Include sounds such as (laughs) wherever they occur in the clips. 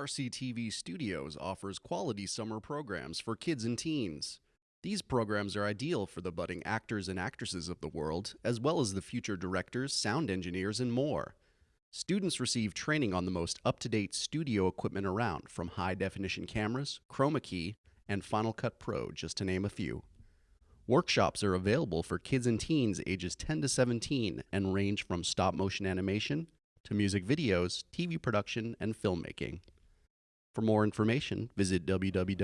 RCTV Studios offers quality summer programs for kids and teens. These programs are ideal for the budding actors and actresses of the world, as well as the future directors, sound engineers, and more. Students receive training on the most up to date studio equipment around, from high definition cameras, chroma key, and Final Cut Pro, just to name a few. Workshops are available for kids and teens ages 10 to 17 and range from stop motion animation to music videos, TV production, and filmmaking. For more information, visit www.rctv.org.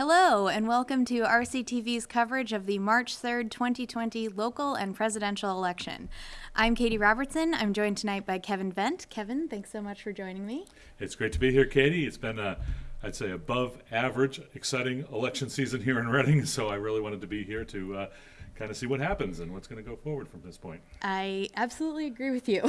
Hello, and welcome to RCTV's coverage of the March 3rd, 2020 local and presidential election. I'm Katie Robertson. I'm joined tonight by Kevin Vent. Kevin, thanks so much for joining me. It's great to be here, Katie. It's been a, I'd say, above average, exciting election season here in Reading, (laughs) so I really wanted to be here to uh, kind of see what happens and what's going to go forward from this point. I absolutely agree with you. (laughs) (laughs)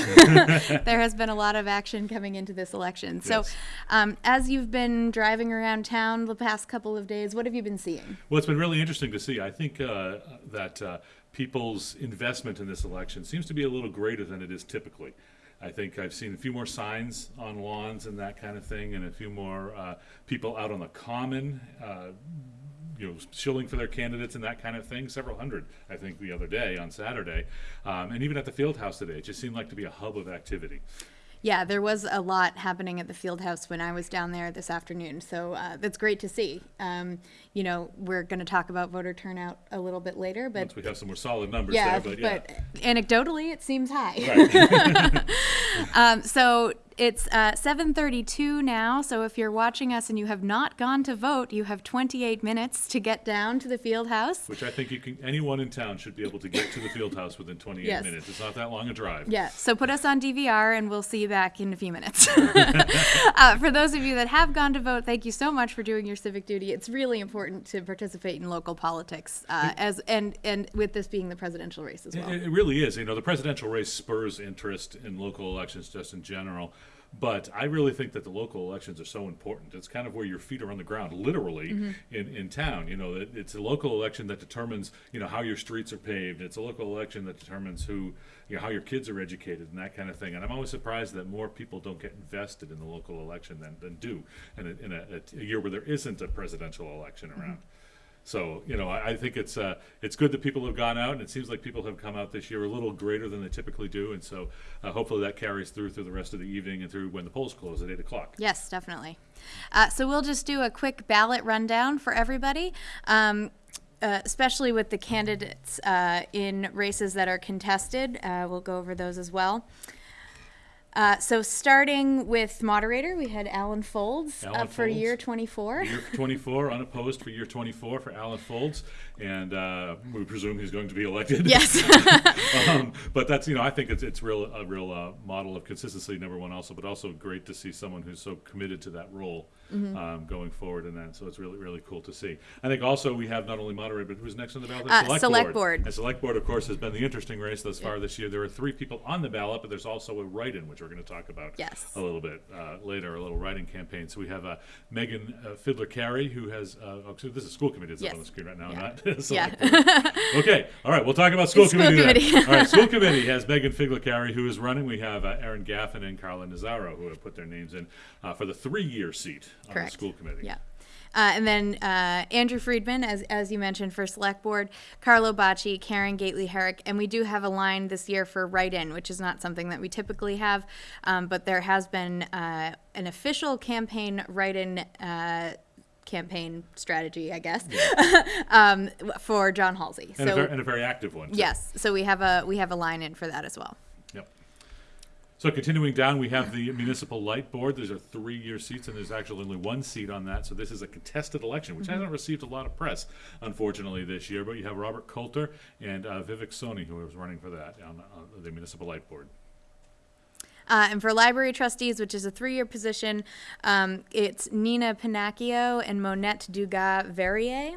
there has been a lot of action coming into this election. So, Yes. um, as you've been driving around town the past couple of days, what have you been seeing? Well, it's been really interesting to see. I think uh, that uh, people's investment in this election seems to be a little greater than it is typically. I think I've seen a few more signs on lawns and that kind of thing, and a few more uh, people out on the common, uh, you know, shilling for their candidates and that kind of thing. Several hundred, I think, the other day on Saturday, um, and even at the field house today. It just seemed like to be a hub of activity. Yeah, there was a lot happening at the field house when I was down there this afternoon. So uh, that's great to see. Um, you know, we're going to talk about voter turnout a little bit later, but Once we have some more solid numbers yeah, there, but yeah. anecdotally, it seems high. Right. (laughs) (laughs) Um, so it's uh, 7:32 now. So if you're watching us and you have not gone to vote, you have 28 minutes to get down to the field house. Which I think you can, anyone in town should be able to get to the field house within 28 Yes. minutes. It's not that long a drive. Yeah, so put us on DVR and we'll see you back in a few minutes. (laughs) uh, for those of you that have gone to vote, thank you so much for doing your civic duty. It's really important to participate in local politics, uh, as and and with this being the presidential race as well. It, it really is. You know, the presidential race spurs interest in local elections just in general. But I really think that the local elections are so important. It's kind of where your feet are on the ground, literally, Mm-hmm. in, in town. You know, it, it's a local election that determines, you know, how your streets are paved. It's a local election that determines who, you know, how your kids are educated and that kind of thing. And I'm always surprised that more people don't get invested in the local election than, than do in, a, in a, a year where there isn't a presidential election around. So you know, I, I think it's uh, it's good that people have gone out, and it seems like people have come out this year a little greater than they typically do, and so uh, hopefully that carries through through the rest of the evening and through when the polls close at eight o'clock. Yes, definitely. Uh, so we'll just do a quick ballot rundown for everybody. Um, uh, especially with the candidates uh, in races that are contested, uh, we'll go over those as well. Uh, so starting with moderator, we had Alan Foulds Alan up for Foulds. year 24. Year 24, unopposed for year 24 for Alan Foulds, and uh, we presume he's going to be elected. yes. (laughs) um, but that's you know I think it's it's real a real uh, model of consistency number one also, but also great to see someone who's so committed to that role Mm-hmm. um, going forward in that. So it's really really cool to see. I think also we have not only moderator, but who's next on the ballot? Uh, select board. And select board, of course, has been the interesting race thus far this year. There are three people on the ballot, but there's also a write-in, which we're going to talk about Yes. a little bit uh, later, a little writing campaign. So we have uh, Megan uh, Fiddler Carey, who has uh, oh, this is school committee that's up on the screen right now, Yeah. not select (laughs) Yeah. Okay, all right, we'll talk about school School committee. then. committee. all right, school (laughs) committee has Megan Figlicari, who is running. We have uh, Aaron Gaffin and Carla Nazaro, who have put their names in uh, for the three-year seat on Correct. the school committee. Yeah. Uh, and then uh, Andrew Friedman, as, as you mentioned, for select board, Carlo Bacci, Karen Gately Herrick, and we do have a line this year for write-in, which is not something that we typically have, um, but there has been uh, an official campaign write-in uh, campaign strategy, I guess, (laughs) um, for John Halsey. And, a very, and a very active one. too. yes, so we have a we have a line in for that as well. Yep. So continuing down, we have the municipal light board. There's a three-year seats, and there's actually only one seat on that. So this is a contested election, which hasn't received a lot of press, unfortunately, this year. But you have Robert Coulter and uh, Vivek Soni, who is running for that on, on the municipal light board. Uh, and for library trustees, which is a three-year position, um, it's Nina Pinacchio and Monette Dugas Verrier,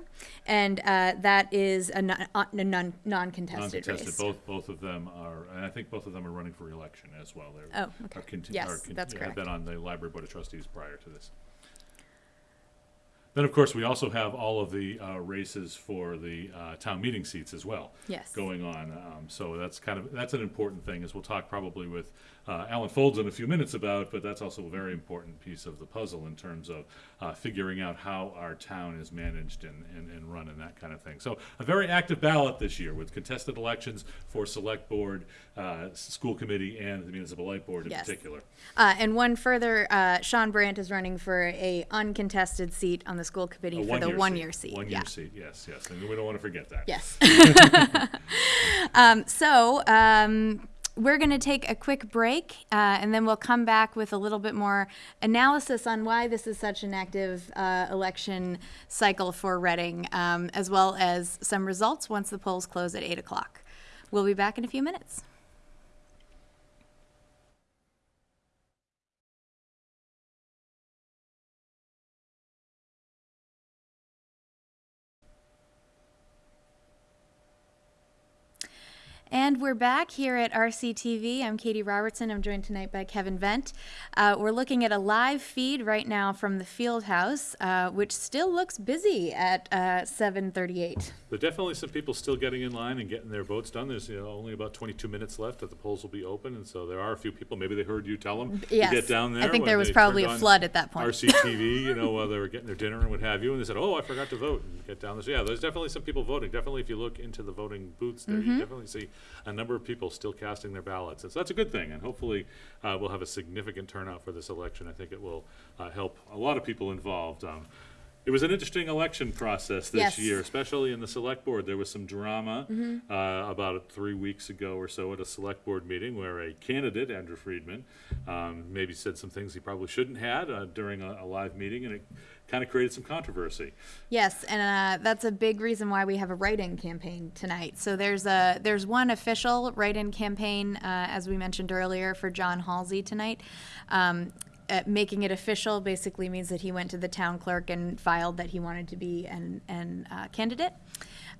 and uh, that is a, non, a non, non-contested, Non-contested, race. both, both of them are, and I think both of them are running for election as well. They're- Oh, okay. are Yes, are that's Have correct. been on the library board of trustees prior to this. Then, of course, we also have all of the uh, races for the uh, town meeting seats as well. Yes. Going on, um, so that's kind of, that's an important thing, as we'll talk probably with uh, Alan Foulds in a few minutes about, but that's also a very important piece of the puzzle in terms of uh, figuring out how our town is managed and, and, and run and that kind of thing. So a very active ballot this year with contested elections for select board, uh, school committee, and the municipal light board in Yes. particular. Uh, and one further, uh, Sean Brandt is running for a uncontested seat on the school committee A for the one-year one-year seat. One-year yeah. seat, yes, yes, and we don't want to forget that. Yes. (laughs) (laughs) um, so um, we're going to take a quick break, uh, and then we'll come back with a little bit more analysis on why this is such an active uh, election cycle for Reading, um, as well as some results once the polls close at eight o'clock. We'll be back in a few minutes. And we're back here at RCTV. I'm Katie Robertson. I'm joined tonight by Kevin Vent. Uh, we're looking at a live feed right now from the field house, uh, which still looks busy at uh, 7:38. There are definitely some people still getting in line and getting their votes done. There's, you know, only about twenty-two minutes left that the polls will be open, and so there are a few people, maybe they heard you tell them to get down there. I think there was probably a flood at that point. RCTV, (laughs) you know, while they were getting their dinner and what have you, and they said, oh, I forgot to vote, and get down there. So, yeah, there's definitely some people voting. Definitely, if you look into the voting booths there, Mm-hmm. you definitely see a number of people still casting their ballots. And so that's a good thing, and hopefully, uh, we'll have a significant turnout for this election. I think it will, uh, help a lot of people involved. Um, it was an interesting election process this Yes. year, especially in the select board. There was some drama uh, about three weeks ago or so at a select board meeting where a candidate, Andrew Friedman, um, maybe said some things he probably shouldn't had uh, during a, a live meeting, and it kind of created some controversy. Yes, and uh, that's a big reason why we have a write-in campaign tonight. So there's a there's one official write-in campaign, uh, as we mentioned earlier, for John Halsey tonight. Um, uh, making it official basically means that he went to the town clerk and filed that he wanted to be an, an uh, candidate.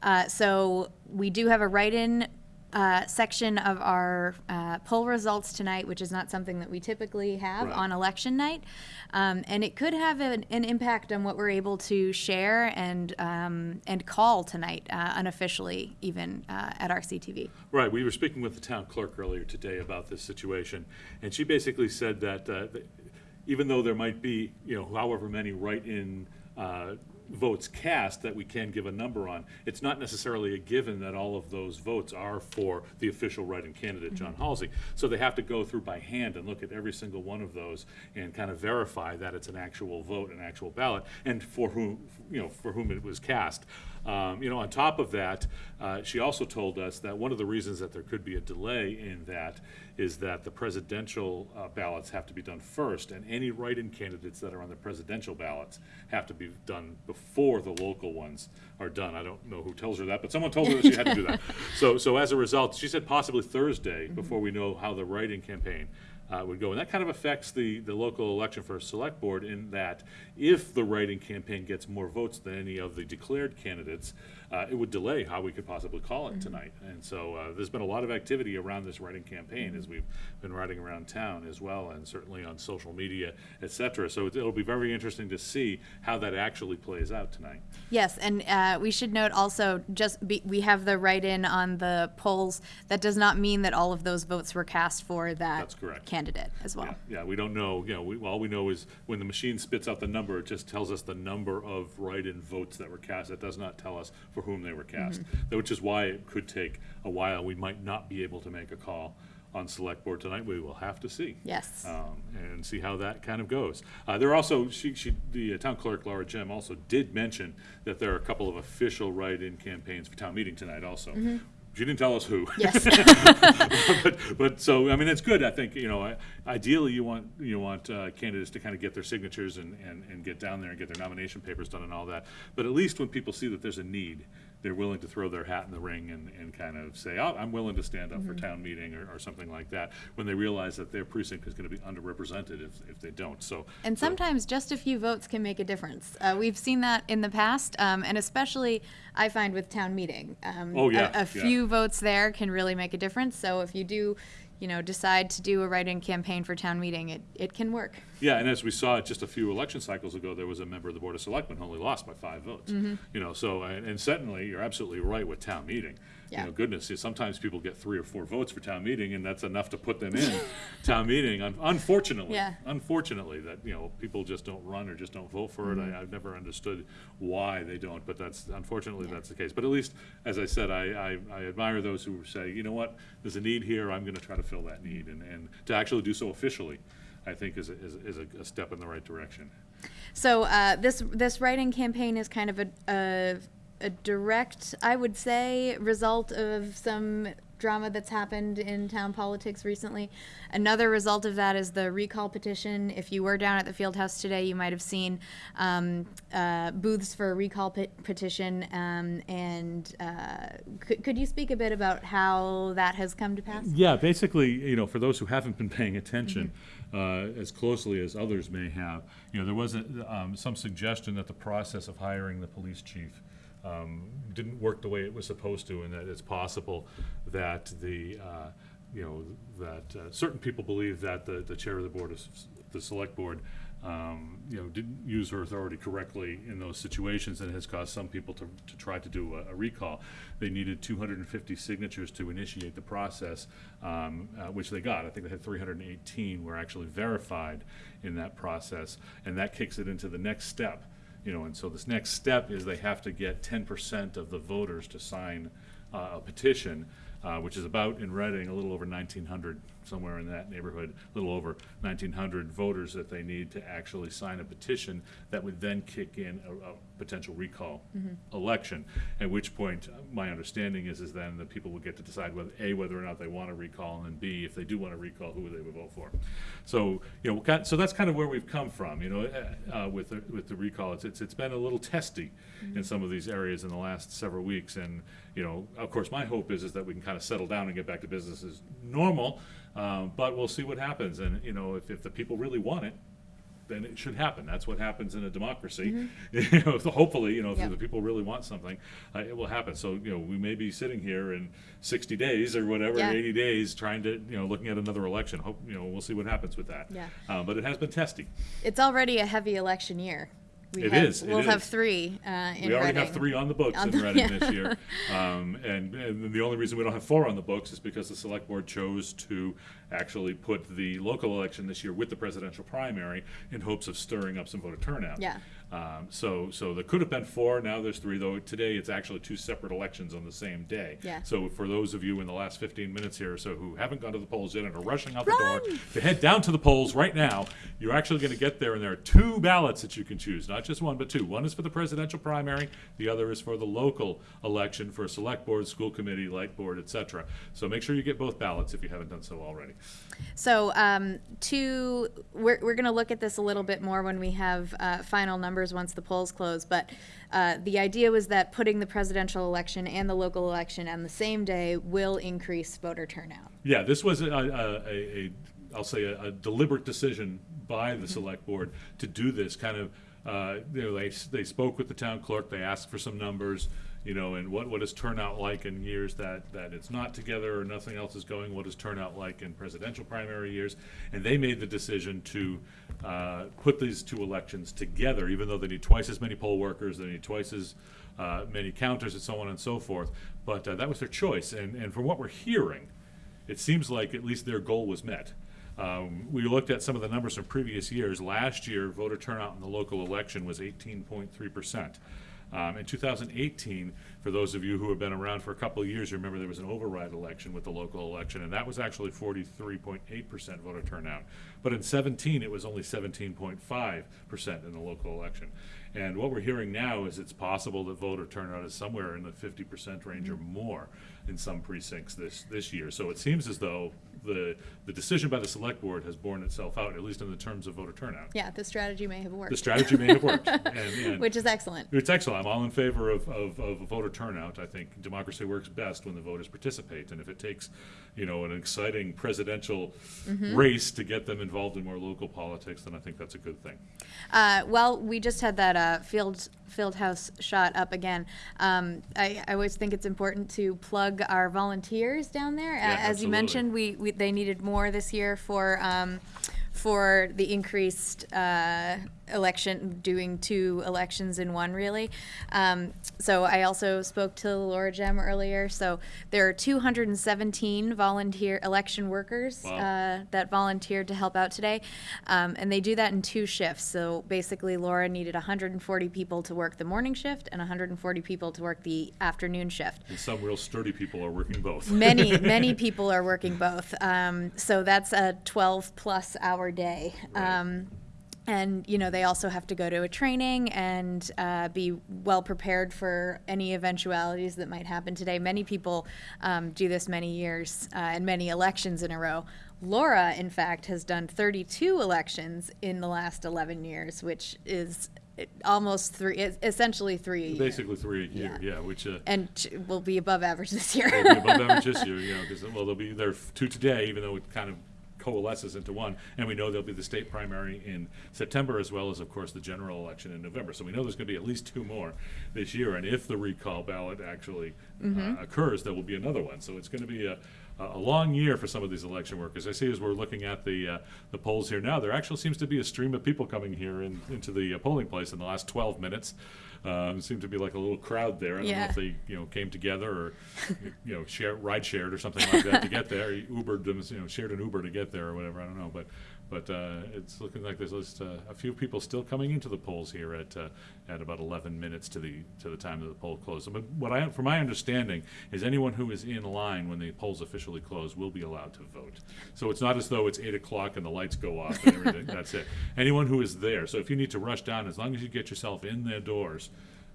Uh, so we do have a write-in uh, section of our uh, poll results tonight, which is not something that we typically have Right. on election night. Um, and it could have an, an impact on what we're able to share and, um, and call tonight, uh, unofficially, even uh, at RCTV. Right, we were speaking with the town clerk earlier today about this situation, and she basically said that, uh, that even though there might be, you know, however many write-in, uh, votes cast that we can give a number on, it's not necessarily a given that all of those votes are for the official write-in candidate, John Halsey. So they have to go through by hand and look at every single one of those and kind of verify that it's an actual vote, an actual ballot, and for whom, you know, for whom it was cast. Um, you know, on top of that, uh, she also told us that one of the reasons that there could be a delay in that is that the presidential uh, ballots have to be done first, and any write-in candidates that are on the presidential ballots have to be done before the local ones are done. I don't know who tells her that, but someone told her that she had to do that. (laughs) So, so as a result, she said possibly Thursday before we know how the write-in campaign uh, would go. And that kind of affects the, the local election for a select board in that if the write-in campaign gets more votes than any of the declared candidates, uh, it would delay how we could possibly call it tonight. And so uh, there's been a lot of activity around this write-in campaign as we've been riding around town as well, and certainly on social media, et cetera. So it- it'll be very interesting to see how that actually plays out tonight. Yes, and uh, we should note also, just be, we have the write-in on the polls. That does not mean that all of those votes were cast for that That's correct. candidate as well. Yeah, yeah, we don't know, you know, we, all we know is when the machine spits out the number, it just tells us the number of write-in votes that were cast. It does not tell us for whom they were cast, which is why it could take a while. We might not be able to make a call on select board tonight. We will have to see. Yes. Um, and see how that kind of goes. Uh, there are also, she, she, the uh, town clerk, Laura Gemme, also did mention that there are a couple of official write-in campaigns for town meeting tonight also. She didn't tell us who. Yes. (laughs) but, but so I mean it's good. I think you know ideally you want you want uh, candidates to kind of get their signatures and, and, and get down there and get their nomination papers done and all that. But at least when people see that there's a need, they're willing to throw their hat in the ring and, and kind of say, oh, I'm willing to stand up Mm-hmm. for town meeting or, or something like that, when they realize that their precinct is gonna be underrepresented if, if they don't, so. And so- sometimes just a few votes can make a difference. Uh, we've seen that in the past, um, and especially I find with town meeting. Um, Oh, a- yeah, A, yeah. few votes there can really make a difference. So if you do, you know, decide to do a write-in campaign for town meeting, it, it can work. Yeah, and as we saw just a few election cycles ago, there was a member of the Board of Selectmen who only lost by five votes. Mm-hmm. You know, so, and, and certainly, you're absolutely right with town meeting. You know, goodness, sometimes people get three or four votes for town meeting, and that's enough to put them in (laughs) town meeting, Un- unfortunately. Yeah. Unfortunately, that, you know, people just don't run or just don't vote for it. I, I've never understood why they don't, but that's, unfortunately, that's the case. But at least, as I said, I, I, I admire those who say, you know what, there's a need here, I'm gonna try to fill that need, and, and to actually do so officially, I think is, a- is, a- is a, a step in the right direction. So uh, this this writing campaign is kind of a, a a direct, I would say, result of some drama that's happened in town politics recently. Another result of that is the recall petition. If you were down at the field house today, you might have seen um, uh, booths for a recall pe- petition. Um, and uh, could, could you speak a bit about how that has come to pass? Yeah, basically, you know, for those who haven't been paying attention uh, as closely as others may have, you know, there was a, um, some suggestion that the process of hiring the police chief um, didn't work the way it was supposed to, and that it's possible that the, uh, you know, that uh, certain people believe that the, the chair of the board, of the select board, um, you know, didn't use her authority correctly in those situations and has caused some people to, to try to do a, a recall. They needed two hundred and fifty signatures to initiate the process, um, uh, which they got. I think they had three hundred and eighteen were actually verified in that process, and that kicks it into the next step. You know, and so this next step is they have to get ten percent of the voters to sign uh, a petition, uh, which is about, in Reading, a little over nineteen hundred, somewhere in that neighborhood, a little over nineteen hundred voters that they need to actually sign a petition that would then kick in a, a potential recall election. At which point, uh, my understanding is, is then the people would get to decide whether, A, whether or not they want to recall, and then B, if they do want to recall, who they would vote for. So, you know, kind- so that's kind of where we've come from, you know, uh, uh, with the, with the recall. It's, it's, it's been a little testy in some of these areas in the last several weeks, and, you know, of course, my hope is, is that we can kind of settle down and get back to business as normal, um, but we'll see what happens, and, you know, if, if the people really want it, then it should happen. That's what happens in a democracy. (laughs) You know, hopefully, you know, if Yep. the people really want something, uh, it will happen. So, you know, we may be sitting here in sixty days or whatever, Yeah. eighty days, trying to, you know, looking at another election. Hope, you know, we'll see what happens with that. Yeah. Uh, but it has been testy. It's already a heavy election year. We It have, is, it We'll have is. three uh, in We already have three on the books On in the- Reading this (laughs) year. Um, and, and the only reason we don't have four on the books is because the select board chose to actually put the local election this year with the presidential primary in hopes of stirring up some voter turnout. Yeah. Um, so, so there could have been four, now there's three, though today it's actually two separate elections on the same day. Yeah. So for those of you in the last fifteen minutes here or so who haven't gone to the polls yet and are rushing out the door to head down to the polls right now, you're actually gonna get there and there are two ballots that you can choose, not just one, but two. One is for the presidential primary, the other is for the local election for select board, school committee, light board, etc. So make sure you get both ballots if you haven't done so already. So, um, to we're we're going to look at this a little bit more when we have uh, final numbers once the polls close. But uh, the idea was that putting the presidential election and the local election on the same day will increase voter turnout. Yeah, this was a, a, a, a I'll say a, a deliberate decision by the select board to do this kind of, uh, you know, they, they spoke with the town clerk, they asked for some numbers, you know, and what, what is turnout like in years that, that it's not together or nothing else is going, what is turnout like in presidential primary years? And they made the decision to, uh, put these two elections together, even though they need twice as many poll workers, they need twice as, uh, many counters and so on and so forth. But, uh, that was their choice, and, and from what we're hearing, it seems like at least their goal was met. Um, we looked at some of the numbers from previous years. Last year, voter turnout in the local election was eighteen point three percent. Um, in two thousand eighteen, for those of you who have been around for a couple of years, you remember there was an override election with the local election, and that was actually forty-three point eight percent voter turnout. But in seventeen, it was only seventeen point five percent in the local election. And what we're hearing now is it's possible that voter turnout is somewhere in the fifty percent range or more in some precincts this, this year. So it seems as though the, the decision by the select board has borne itself out, at least in the terms of voter turnout. Yeah, the strategy may have worked. The strategy may have worked, (laughs) and, and which is excellent. it's excellent. I'm all in favor of, of, of voter turnout. I think democracy works best when the voters participate, and if it takes, you know, an exciting presidential Mm-hmm. race to get them involved in more local politics, then I think that's a good thing. Uh, well, we just had that uh, field field house shot up again. Um, I, I always think it's important to plug our volunteers down there. Yeah, Uh, As you mentioned, we, we they needed more this year for um, for the increased uh, election, doing two elections in one, really. Um, so I also spoke to Laura Gemme earlier. So there are 217 volunteer election workers Wow. uh, that volunteered to help out today, um, and they do that in two shifts. So basically, Laura needed 140 people to work the morning shift and 140 people to work the afternoon shift And some real sturdy people are working both. many (laughs) many people are working both um, so that's a 12 plus hour day Right. um, and you know they also have to go to a training and uh, be well prepared for any eventualities that might happen today many people um, do this many years uh, and many elections in a row laura in fact has done 32 elections in the last 11 years which is uh, almost three essentially three. Basically three a year, Yeah. yeah, which, uh, and will be above average this year be above average this year, (laughs) you know, because, well, there'll be, there two today, even though it kind of coalesces into one. And we know there'll be the state primary in September as well as, of course, the general election in November. So we know there's gonna be at least two more this year. And if the recall ballot actually uh, occurs, there will be another one. So it's gonna be a, a long year for some of these election workers. I see as we're looking at the, uh, the polls here now, there actually seems to be a stream of people coming here in, into the uh, polling place in the last twelve minutes. Um, seemed to be like a little crowd there. I don't know if they, you know, came together or, you know, share, ride shared or something like that to get there. (laughs) Ubered them, you know, shared an Uber to get there or whatever. I don't know, but, but uh, it's looking like there's just uh, a few people still coming into the polls here at uh, at about 11 minutes to the to the time that the poll closes. But what I, from my understanding, is anyone who is in line when the polls officially close will be allowed to vote. So it's not as though it's eight o'clock and the lights go off and everything. That's it. Anyone who is there. So if you need to rush down, as long as you get yourself in their doors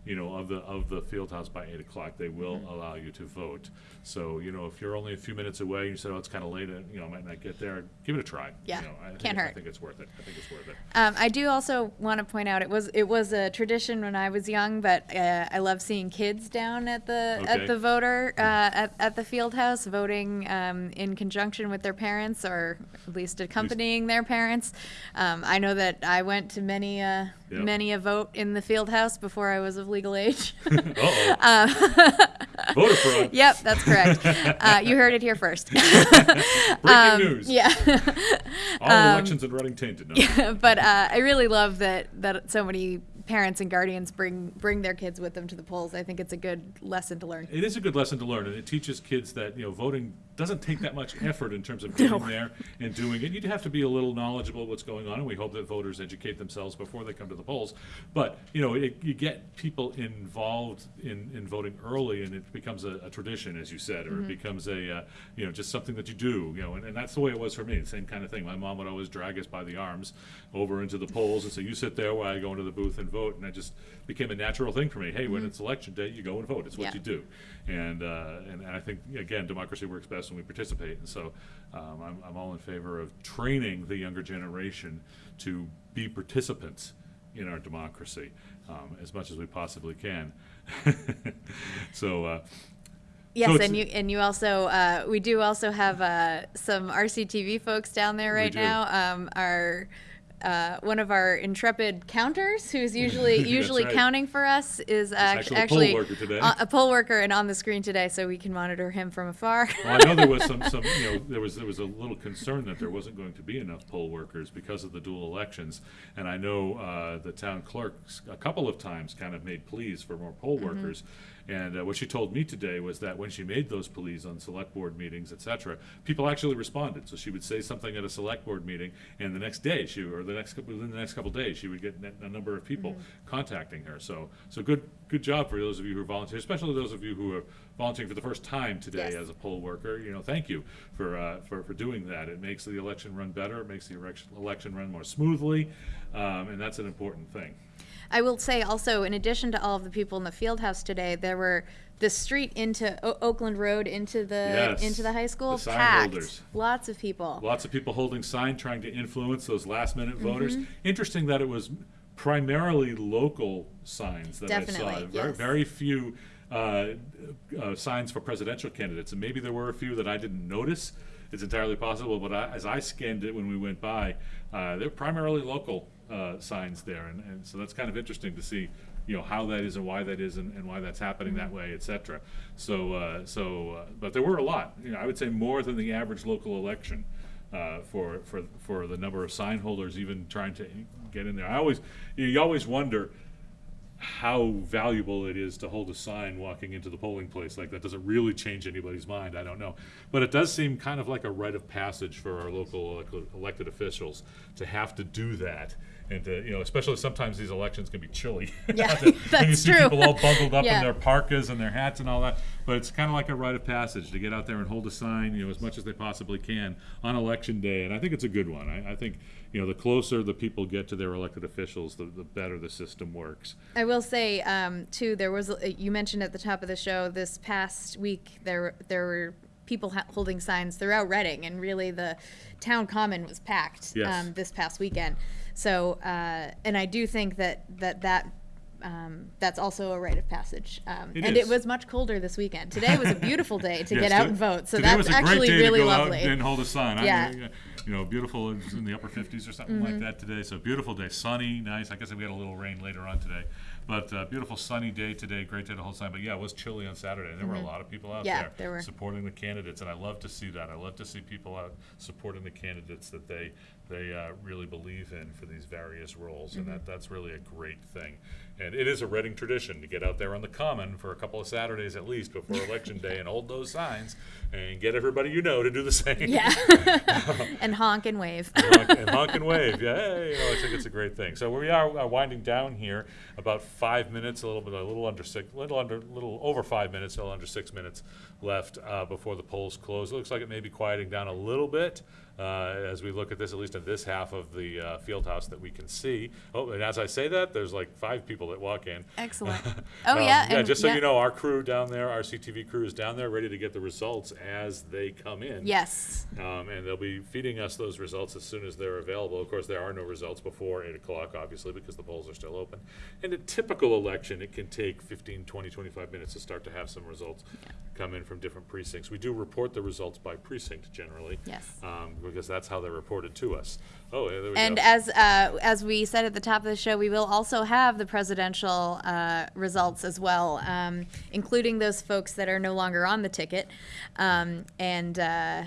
you know, of the, of the field house by eight o'clock, they will Mm-hmm. allow you to vote. So, you know, if you're only a few minutes away, and you said, oh, it's kind of late, uh, you know, I might not get there, give it a try. Yeah, You know, I can't I hurt. think it's worth it. I think it's worth it. Um, I do also want to point out it was it was a tradition when I was young, but uh, I love seeing kids down at the Okay. at the voter uh, at, at the field house voting um, in conjunction with their parents or at least accompanying their parents. Um, I know that I went to many uh, Yep. many a vote in the field house before I was of legal age. (laughs) Um, (laughs) (laughs) Voter fraud. yep, that's correct. (laughs) Uh, you heard it here first. (laughs) Breaking news. Um, yeah. All elections in Reading tainted. No. (laughs) but uh, I really love that that so many parents and guardians bring bring their kids with them to the polls. I think it's a good lesson to learn. It is a good lesson to learn, and it teaches kids that, you know, voting doesn't take that much effort in terms of getting there and doing it. You'd have to be a little knowledgeable of what's going on, and we hope that voters educate themselves before they come to the polls. But, you know, it, you get people involved in, in voting early, and it becomes a, a tradition, as you said, or it becomes a, uh, you know, just something that you do, you know, and, and that's the way it was for me, the same kind of thing. My mom would always drag us by the arms over into the polls and say, you sit there while I go into the booth and vote, and it just became a natural thing for me. Hey, when it's election day, you go and vote. It's what Yeah. you do. And, uh, and and I think, again, democracy works best when we participate. And so um, I'm, I'm all in favor of training the younger generation to be participants in our democracy um, as much as we possibly can. (laughs) so, uh, Yes, it's- and you and you also uh, we do also have uh, some RCTV folks down there right do. now. Um, our uh, one of our intrepid counters, who's (laughs) usually usually right. counting for us, is act- actually a poll actually worker today. uh, a poll worker and on the screen today, so we can monitor him from afar. (laughs) Well, I know there was some, some, you know, there was, there was a little concern that there wasn't going to be enough poll workers because of the dual elections. And I know, uh, the town clerk a couple of times kind of made pleas for more poll workers. And, uh, what she told me today was that when she made those pleas on select board meetings, et cetera, people actually responded. So she would say something at a select board meeting, and the next day, she, or the next, couple- within the next couple days, she would get a number of people contacting her. So, so good, good job for those of you who volunteer, especially those of you who are volunteering for the first time today Yes. as a poll worker, you know, thank you for, uh, for, for doing that. It makes the election run better, it makes the election, election run more smoothly, um, and that's an important thing. I will say also, in addition to all of the people in the field house today, there were the street into o- Oakland Road into the Yes, into the high school the sign packed. holders. Lots of people. Lots of people holding sign, trying to influence those last minute Mm-hmm. voters. Interesting that it was primarily local signs that I saw. Definitely, Very, yes. very few uh, uh, signs for presidential candidates, and maybe there were a few that I didn't notice. It's entirely possible, but I, as I scanned it when we went by, uh, they're primarily local uh, signs there, and, and so that's kind of interesting to see, you know, how that is and why that is and, and why that's happening that way, et cetera. So, uh, so, uh, but there were a lot. You know, I would say more than the average local election uh, for for for the number of sign holders even trying to get in there. I always, you, you always wonder how valuable it is to hold a sign walking into the polling place like that. Does it really change anybody's mind? I don't know. But it does seem kind of like a rite of passage for our local elected officials to have to do that. And to, you know, especially sometimes these elections can be chilly. (laughs) Yeah, when (laughs) you that's see true. people all bundled up Yeah. in their parkas and their hats and all that. But it's kind of like a rite of passage to get out there and hold a sign, you know, as much as they possibly can on election day. And I think it's a good one. I, I think, you know, the closer the people get to their elected officials, the, the better the system works. I will say, um, too, there was, you mentioned at the top of the show, this past week, there, there were people ha- holding signs throughout Reading, and really the town common was packed Yes. um, this past weekend. So, uh, and I do think that, that, that, um, that's also a rite of passage. Um, It and is. it was much colder this weekend. Today was a (laughs) beautiful day to Yes, get out and vote, so that's a great actually day to really lovely. And hold a sign. I Yeah. mean, uh, you know, beautiful. It was in the upper 50s or something Mm-hmm. like that today. So beautiful day, sunny, nice. I guess we had a little rain later on today, but uh, beautiful sunny day today. Great day to hold sign. But yeah, it was chilly on Saturday. and There were a lot of people out Mm-hmm. Yeah, there, there were. supporting the candidates, and I love to see that. I love to see people out supporting the candidates that they they uh, really believe in for these various roles, Mm-hmm. and that that's really a great thing. And it is a Reading tradition to get out there on the common for a couple of Saturdays at least before (laughs) election day and hold those signs and get everybody you know to do the same. Yeah. (laughs) and honk and wave. and honk, and honk and wave. Yeah, hey, you know, I think it's a great thing. So we are uh, winding down here. About five minutes, a little bit, a little under six, little under, little over five minutes, a little under six minutes left uh, before the polls close. It looks like it may be quieting down a little bit uh, as we look at this, at least in this half of the uh, field house that we can see. Oh, and as I say that, there's like five people that walk in. Excellent. (laughs) Oh, Um, yeah. Yeah, and- just so yeah. you know, our crew down there, RCTV crew is down there, ready to get the results as they come in. Yes. Um, and they'll be feeding us those results as soon as they're available. Of course, there are no results before eight o'clock, obviously, because the polls are still open. In a typical election, it can take 15, 20, 25 minutes to start to have some results come in from different precincts. We do report the results by precinct generally. Yes. Um, because that's how they're reported to us. Oh, yeah, there we And go. as uh, as we said at the top of the show, we will also have the presidential uh, results as well, um, including those folks that are no longer on the ticket, um, and. Uh,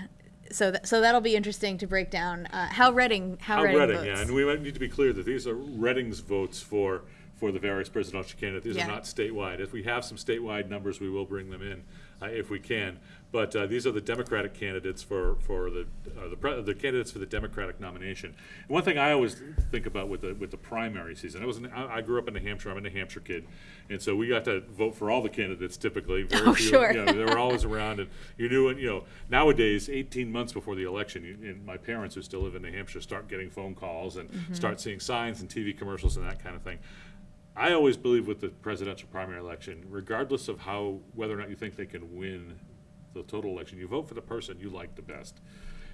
so, th- so that'll be interesting to break down uh, how Reading how, How Reading, Reading, votes. yeah, and we might need to be clear that these are Reading's votes for, for the various presidential candidates. These Yeah. are not statewide. If we have some statewide numbers, we will bring them in, uh, if we can. But, uh, these are the Democratic candidates for, for the, uh, the, pre- the candidates for the Democratic nomination. And one thing I always think about with the, with the primary season, I was, in- I, I grew up in New Hampshire, I'm a New Hampshire kid, and so we got to vote for all the candidates typically. (laughs) Very Oh, few- sure. you know, they were always around, and you knew, you know, nowadays, 18 months before the election, you- and my parents who still live in New Hampshire start getting phone calls and Mm-hmm. start seeing signs and TV commercials and that kind of thing. I always believe with the presidential primary election, regardless of how, whether or not you think they can win the total election, you vote for the person you like the best.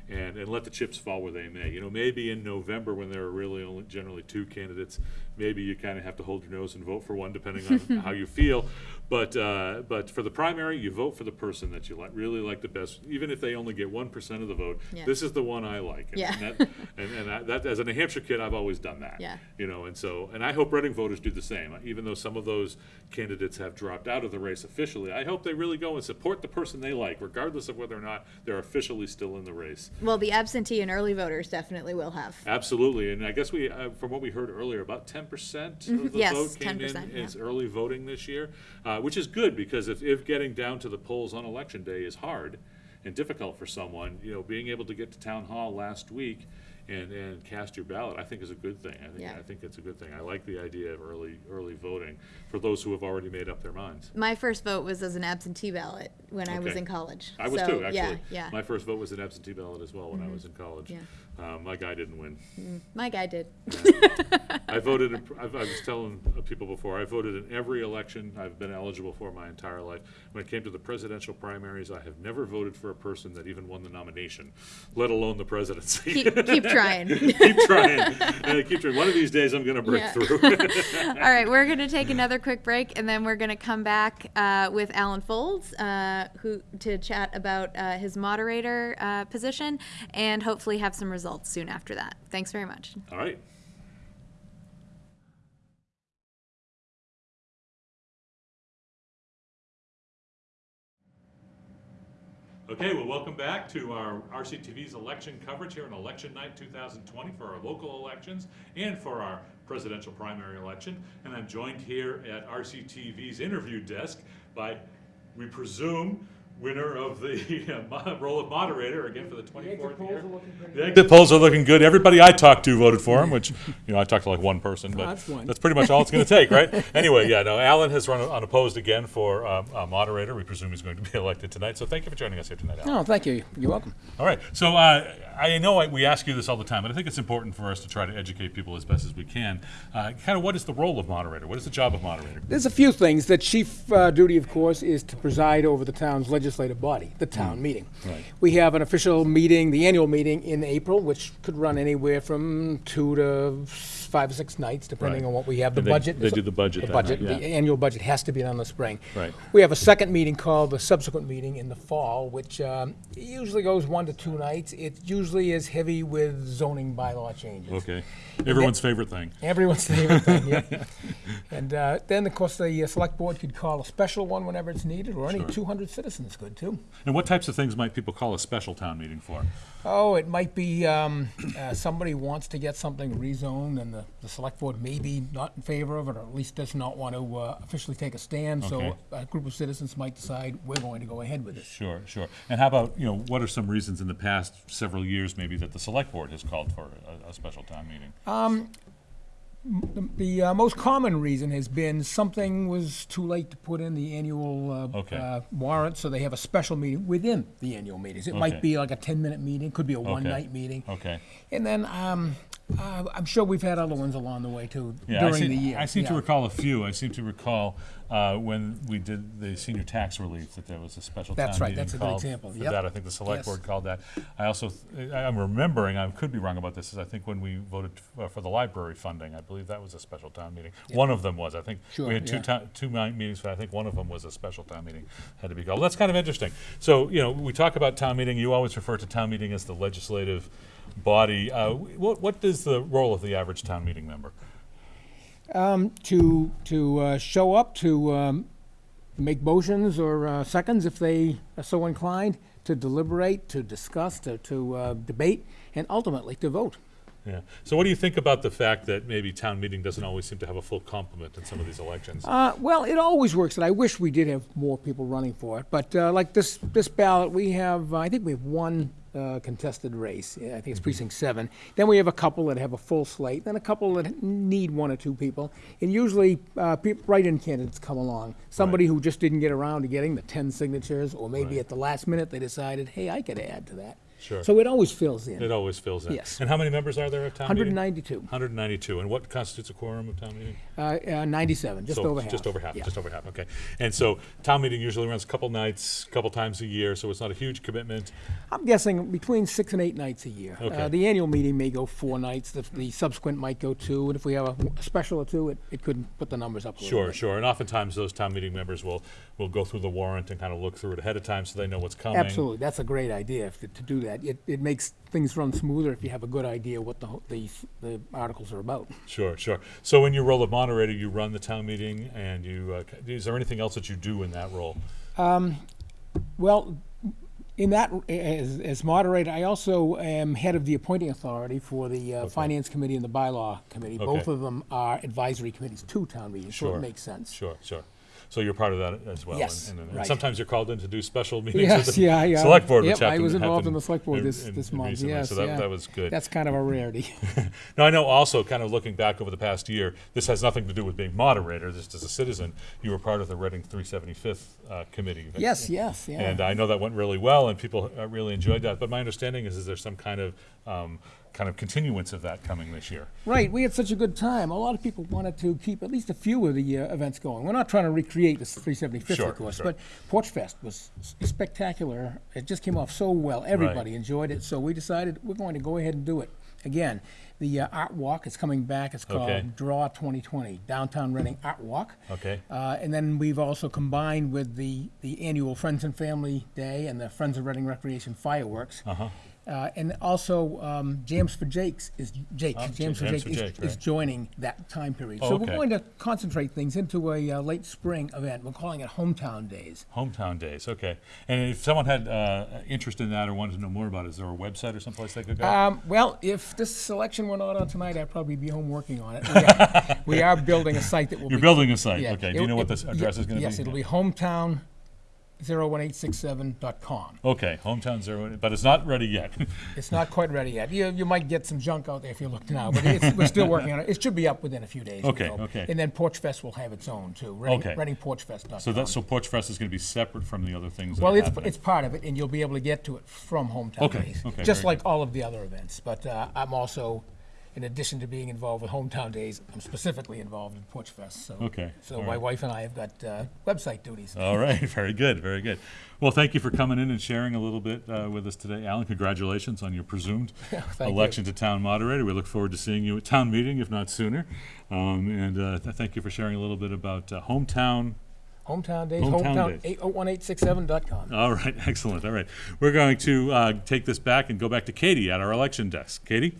And, and let the chips fall where they may. You know, maybe in November when there are really only generally two candidates, maybe you kind of have to hold your nose and vote for one depending on (laughs) how you feel. But, uh, but for the primary, you vote for the person that you like, really like the best, even if they only get one percent of the vote. Yeah. This is the one I like. And- Yeah. And, that, (laughs) and, and I- that, as a New Hampshire kid, I've always done that. Yeah. You know, and so, and I hope Reading voters do the same. Even though some of those candidates have dropped out of the race officially, I hope they really go and support the person they like, regardless of whether or not they're officially still in the race. Well, the absentee and early voters definitely will have. Absolutely, and I guess we, uh, from what we heard earlier, about ten percent of the Mm-hmm. Yes, vote came in 10%, yeah. as early voting this year, uh, which is good because if, if getting down to the polls on election day is hard and difficult for someone, you know, being able to get to town hall last week and, and cast your ballot, I think is a good thing. I think, Yeah. I think it's a good thing. I like the idea of early, early voting for those who have already made up their minds. My first vote was as an absentee ballot when I was in college. I was So, too, actually. Yeah, yeah. Mm-hmm. My first vote was an absentee ballot as well when I was in college. Yeah. Um, my guy didn't win. My guy did. (laughs) I voted, in, I've, I was telling people before, I voted in every election I've been eligible for my entire life. When it came to the presidential primaries, I have never voted for a person that even won the nomination, let alone the presidency. keep, keep trying. (laughs) keep trying. Uh, keep trying. One of these days, I'm going to break Yeah. through. (laughs) All right, we're going to take another quick break, and then we're going to come back uh, with Alan Foulds, uh, who to chat about uh, his moderator uh, position, and hopefully have some results soon after that. Thanks very much. All right. Okay, well, welcome back to our RCTV's election coverage here on election night 2020 for our local elections and for our presidential primary election. And I'm joined here at RCTV's interview desk by, we presume, winner of the (laughs) uh, role of moderator again for the 24th year. The exit polls are looking good. Everybody I talked to voted for him, which, (laughs) you know, I talked to like one person, but That's one. that's pretty much all it's going to take, right? (laughs) Anyway, yeah, no, Alan has run unopposed again for um, uh, moderator. We presume he's going to be elected tonight. So thank you for joining us here tonight, Alan. No, thank you. You're welcome. All right. So uh, I know I, we ask you this all the time, but I think it's important for us to try to educate people as best as we can. Uh, kind of what is the role of moderator? What is the job of moderator? There's a few things. The chief uh, duty, of course, is to preside over the town's legislative body, the town meeting. Right. We have an official meeting, the annual meeting in April, which could run anywhere from two to five or six nights, depending Right. on what we have. The they- budget. they do the budget The budget. night, The annual budget has to be done in the spring. Right. We have a second meeting called the subsequent meeting in the fall, which um, usually goes one to two nights. It usually is heavy with zoning bylaw changes. Okay. Everyone's favorite thing. Everyone's favorite thing, yeah. (laughs) And uh, then, of course, the uh, select board could call a special one whenever it's needed, or any Sure. 200 citizens could, too. And what types of things might people call a special town meeting for? Oh, it might be um, uh, somebody wants to get something rezoned, and the, the select board may be not in favor of it, or at least does not want to uh, officially take a stand. Okay. So a group of citizens might decide, we're going to go ahead with it. Sure, sure. And how about, you know, what are some reasons in the past several years maybe that the select board has called for a, a special town meeting? The, the uh, most common reason has been something was too late to put in the annual uh, Okay. uh, warrant, so they have a special meeting within the annual meetings. It Okay. might be like a 10-minute meeting, could be a one-night meeting. Okay. And then um, uh, I'm sure we've had other ones along the way, too, Yeah, I during seem, the year. I seem to Yeah. recall a few. I seem to recall uh, when we did the senior tax relief that there was a special That's town right, meeting that's a good called example. For Yep. that, I think the select Yes. board called that. I also, th- I- I'm remembering, I could be wrong about this, is I think when we voted uh, for the library funding, I believe that was a special town meeting. One of them was. I think Sure, we had two yeah. town, two mi- meetings, but I think one of them was a special town meeting had to be called. That's kind of interesting. So you know, we talk about town meeting. You always refer to town meeting as the legislative body. Uh, what what is the role of the average town meeting member? To, to uh, show up, to um, make motions or uh, seconds if they are so inclined, to deliberate, to discuss, to, to uh, debate, and ultimately to vote. Yeah. So what do you think about the fact that maybe town meeting doesn't always seem to have a full complement in some of these elections? Uh, well, it always works, and I wish we did have more people running for it. But uh, like this, this ballot, we have, I think we have one uh, contested race. Yeah, I think it's precinct seven. Then we have a couple that have a full slate, then a couple that need one or two people. And usually, uh, peop write-in candidates come along. Somebody who just didn't get around to getting the 10 signatures, or maybe Right. at the last minute they decided, hey, I could add to that. Sure. So it always fills in. It always fills in. Yes. And how many members are there of town meeting? 192, 192. And what constitutes a quorum of town meeting? uh, uh, 97, just So, over half. Just over half, Yeah. just over half, okay. And so town meeting usually runs a couple nights, a couple times a year, so it's not a huge commitment. I'm guessing between six and eight nights a year. Okay. Uh, the annual meeting may go four nights. The, the subsequent might go two. And if we have a, special or two, it, it could put the numbers up a little Sure, bit. sure. And oftentimes those town meeting members will, will go through the warrant and kind of look through it ahead of time so they know what's coming. Absolutely, that's a great idea if, to do that. It, it makes things run smoother if you have a good idea what the the, the articles are about. Sure, sure. So in your role of moderator, you run the town meeting and you, uh, is there anything else that you do in that role? Well, in that, as, as moderator, I also am head of the appointing authority for the uh, Finance Committee and the Bylaw Committee. Both of them are advisory committees to town meetings, so it makes sense. Sure, sure. So you're part of that as well? Yes, and- and- and right. Sometimes you're called in to do special (laughs) meetings Yes, with the yeah, yeah. select board, which Yep, I was involved in the select board this, in- this month, recently, yes, So that, yeah. that was good. That's kind of a rarity. (laughs) Now, I know also, kind of looking back over the past year, this has nothing to do with being moderator, just as a citizen, you were part of the Reading 375th uh, committee. Yes, yes, yeah. And I know that went really well, and people uh, really enjoyed that. But my understanding is, is there some kind of, um, kind of continuance of that coming this year? Right, we had such a good time. A lot of people wanted to keep at least a few of the uh, events going. We're not trying to recreate this 375th, Sure, of course, sure. but Porch Fest was spectacular. It just came off so well. Everybody enjoyed it, so we decided we're going to go ahead and do it. again, the uh, art walk is coming back. It's called Okay. Draw 2020 Downtown Reading Art Walk. Okay. Uh, and then we've also combined with the, the annual Friends and Family Day and the Friends of Reading Recreation fireworks. Uh-huh. Uh, and also, um, Jams for Jakes is Jake. Oh, Jams for Jake, for is, Jake, is right. joining that time period. Oh, so okay. we're going to concentrate things into a uh, late spring event. We're calling it Hometown Days. Hometown Days, okay. And if someone had uh, interest in that or wanted to know more about it, is there a website or someplace they could go? Um, well, if this selection were not on tonight, I'd probably be home working on it. We are, we are building a site that will (laughs) You're building a site, yeah, okay. it- Do you know what this address is going to be? Yes, it'll be hometown 01867.com. Okay, hometown zero, but it's not ready yet. (laughs) It's not quite ready yet. You, you might get some junk out there if you look now, but it's, we're still working on it. It should be up within a few days. Okay, okay. And then Porch Fest will have its own too. Reading, Okay. ReadingPorchFest.com. so that so Porch Fest is going to be separate from the other things. That Well, are it's, happening. it's part of it, and you'll be able to get to it from Hometown Okay, Days. okay, Just very like all of the other events. But uh, I'm also, in addition to being involved with Hometown Days, I'm specifically involved in Porch Fest. So, Okay, So all my right. wife and I have got uh, website duties. All right, (laughs) very good, very good. Well, thank you for coming in and sharing a little bit uh, with us today, Alan. Congratulations on your presumed (laughs) thank you. election to town moderator. We look forward to seeing you at town meeting, if not sooner. Um, and uh, th- thank you for sharing a little bit about uh, hometown. Hometown Days, Hometown hometown, Days. 801867.com. All right, (laughs) excellent. All right, we're going to uh, take this back and go back to Katie at our election desk. Katie.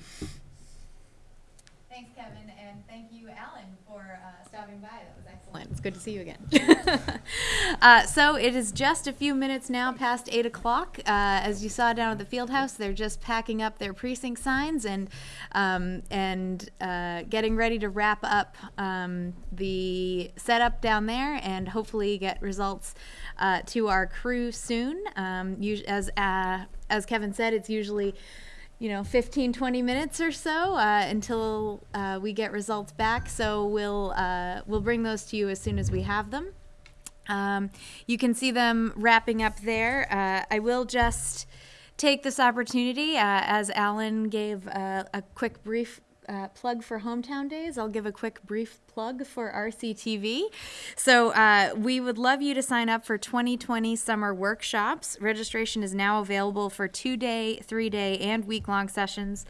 Thanks, Kevin, and thank you, Alan, for uh, stopping by. That was excellent. It's good to see you again. (laughs) uh, so it is just a few minutes now past eight o'clock. Uh, as you saw down at the field house, they're just packing up their precinct signs and um, and uh, getting ready to wrap up um, the setup down there, and hopefully get results uh, to our crew soon. Um, as uh, as Kevin said, it's usually you know 15 20 minutes or so uh, until uh, we get results back. So we'll uh, we'll bring those to you as soon as we have them. Um, you can see them wrapping up there. Uh, i will just take this opportunity uh, as alan gave uh, a quick brief uh, plug for Hometown Days. I'll give a quick brief plug for RCTV. So, uh, we would love you to sign up for 2020 summer workshops. Registration is now available for two day, three day, and week long sessions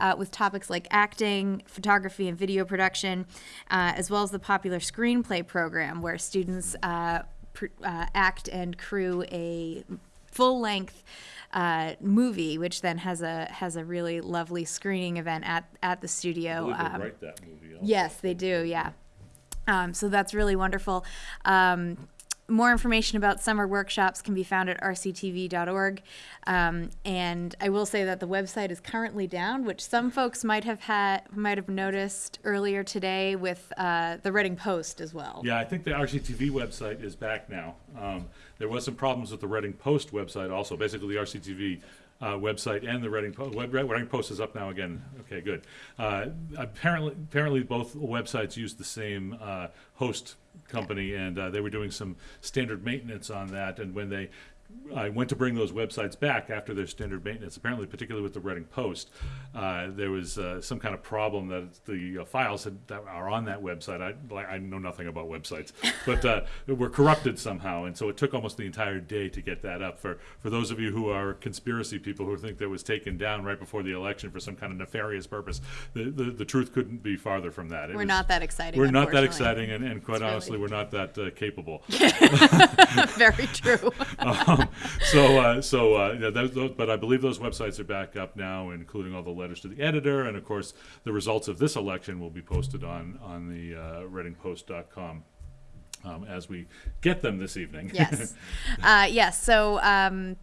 uh, with topics like acting, photography, and video production, uh, as well as the popular screenplay program where students uh, uh, act and crew a full length uh, movie, which then has a has a really lovely screening event at at the studio. um, write that movie. Yes, they do. Yeah. Um, so that's really wonderful. Um, more information about summer workshops can be found at rctv.org. Um, and I will say that the website is currently down, which some folks might have had might have noticed earlier today with uh, the Reading Post as well. Yeah, I think the RCTV website is back now. Um, there was some problems with the Reading Post website also. Basically, the RCTV uh, website and the Reading Post. Reading Post is up now again. Okay, good. Uh, apparently, apparently both websites use the same uh, host company, and uh, they were doing some standard maintenance on that. And when they I went to bring those websites back after their standard maintenance. Apparently, particularly with the Reading Post, uh, there was uh, some kind of problem that the uh, files had, that are on that website. I, like, I know nothing about websites, (laughs) but uh, were corrupted somehow, and so it took almost the entire day to get that up. For for those of you who are conspiracy people who think that was taken down right before the election for some kind of nefarious purpose, the the, the truth couldn't be farther from that. It We're was- not that exciting. We're not that exciting, and, and quite It's really- honestly, we're not that uh, capable. (laughs) Very true. um, (laughs) (laughs) so, uh, so, uh, yeah, those, those, but I believe those websites are back up now, including all the letters to the editor, and of course, the results of this election will be posted on on the uh, ReadingPost.com um, as we get them this evening. yes. (laughs) Uh, yes. So, um,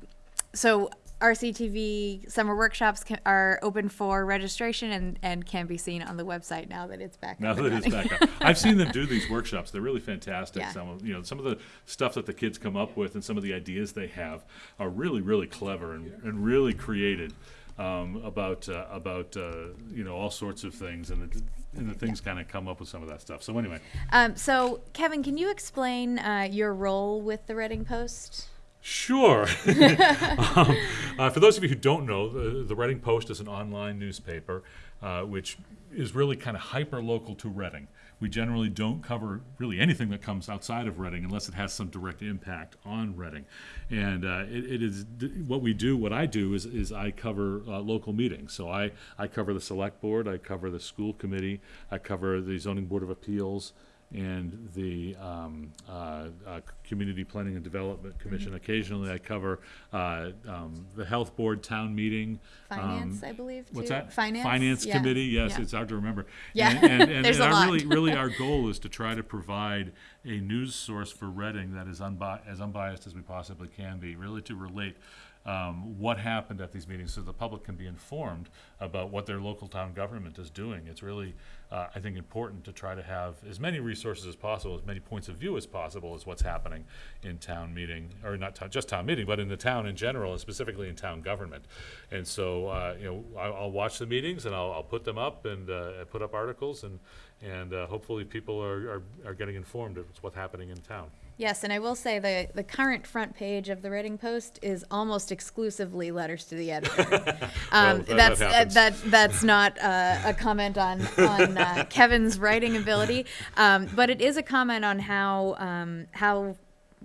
so RCTV summer workshops can, are open for registration and, and can be seen on the website now that it's back. Up. Now that it's back up, I've seen them do (laughs) these workshops. They're really fantastic. Yeah. Some of you know some of the stuff that the kids come up with and some of the ideas they have are really really clever and, and really created um, about uh, about uh, you know all sorts of things and the, and the things kind of come up with some of that stuff. So anyway, Um, so, Kevin, can you explain uh, your role with the Reading Post? Sure. (laughs) (laughs) um, uh, for those of you who don't know, the, the Reading Post is an online newspaper uh, which is really kind of hyper local to Reading. We generally don't cover really anything that comes outside of Reading unless it has some direct impact on Reading. And uh, it, it is what we do. What I do is, is I cover uh, local meetings. So I, I cover the select board, I cover the school committee, I cover the zoning board of appeals and the um, uh, uh, Community Planning and Development Commission. Occasionally, I cover uh, um, the Health Board Town Meeting. Finance, um, I believe, What's that? Finance? Finance Yeah. Committee, yes, Yeah. it's hard to remember. Yeah. And, and, (laughs) and, There's and a our lot. really, (laughs) really, our goal is to try to provide a news source for Reading that is unbi- as unbiased as we possibly can be, really to relate um, what happened at these meetings so the public can be informed about what their local town government is doing. It's really, uh, I think, important to try to have as many resources as possible, as many points of view as possible as what's happening in town meeting, or not just town meeting, but in the town in general, and specifically in town government. And so, uh, you know, I, I'll watch the meetings and I'll, I'll put them up and uh, put up articles, and and uh, hopefully people are, are, are getting informed of what's happening in town. Yes, and I will say the, the current front page of the Reading Post is almost exclusively letters to the editor. (laughs) Um, Well, that- that that's uh, that that's not uh, a comment on on uh, (laughs) Kevin's writing ability, um, but it is a comment on how um, how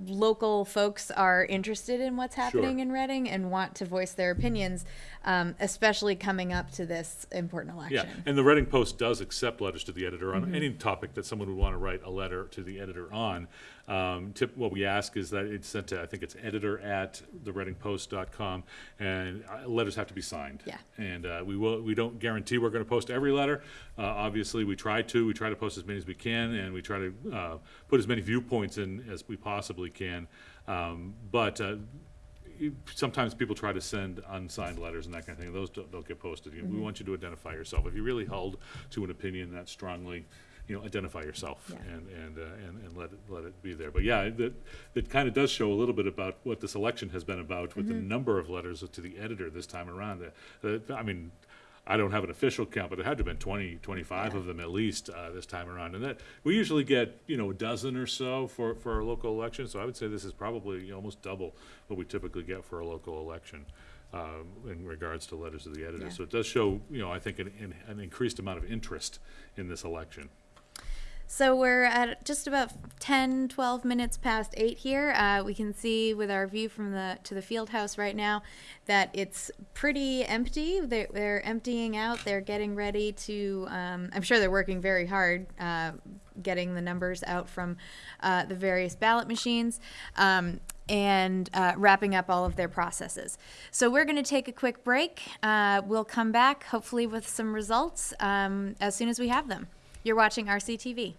local folks are interested in what's happening Sure. in Reading and want to voice their opinions, um, especially coming up to this important election. Yeah, and the Reading Post does accept letters to the editor on any topic that someone would want to write a letter to the editor on. Um, tip, what we ask is that it's sent to, I think it's editor at thereadingpost.com, and uh, letters have to be signed. Yeah. And uh, we will, we don't guarantee we're going to post every letter. Uh, obviously, we try to. We try to post as many as we can, and we try to uh, put as many viewpoints in as we possibly can. Um, but uh, sometimes people try to send unsigned letters and that kind of thing. Those don't, don't get posted. You know, We want you to identify yourself. If you really held to an opinion that strongly, you know, identify yourself Yeah. and, and, uh, and, and let it, let it be there. But yeah, that, it kind of does show a little bit about what this election has been about with the number of letters to the editor this time around. The- the- I mean, I don't have an official count, but there had to have been 20, 25 of them at least uh, this time around. And that, we usually get, you know, a dozen or so for, for our local election. So I would say this is probably almost double what we typically get for a local election um, in regards to letters to the editor. Yeah. So it does show, you know, I think an, an- an increased amount of interest in this election. So we're at just about 10, 12 minutes past eight here. Uh, we can see with our view from the to the field house right now that it's pretty empty. They're, they're emptying out. They're getting ready to. Um, I'm sure they're working very hard. Uh, getting the numbers out from uh, the various ballot machines um, and uh, wrapping up all of their processes. So we're going to take a quick break. Uh, we'll come back, hopefully, with some results um, as soon as we have them. You're watching RCTV.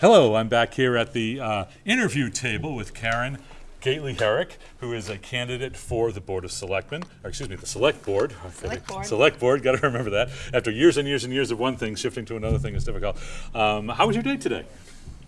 Hello, I'm back here at the uh, interview table with Karen Gately Herrick, who is a candidate for the Board of Selectmen, or excuse me, the Select Board. Select Board. Select Board, got to remember that. After years and years and years of one thing, shifting to another thing is difficult. Um, how was your day today?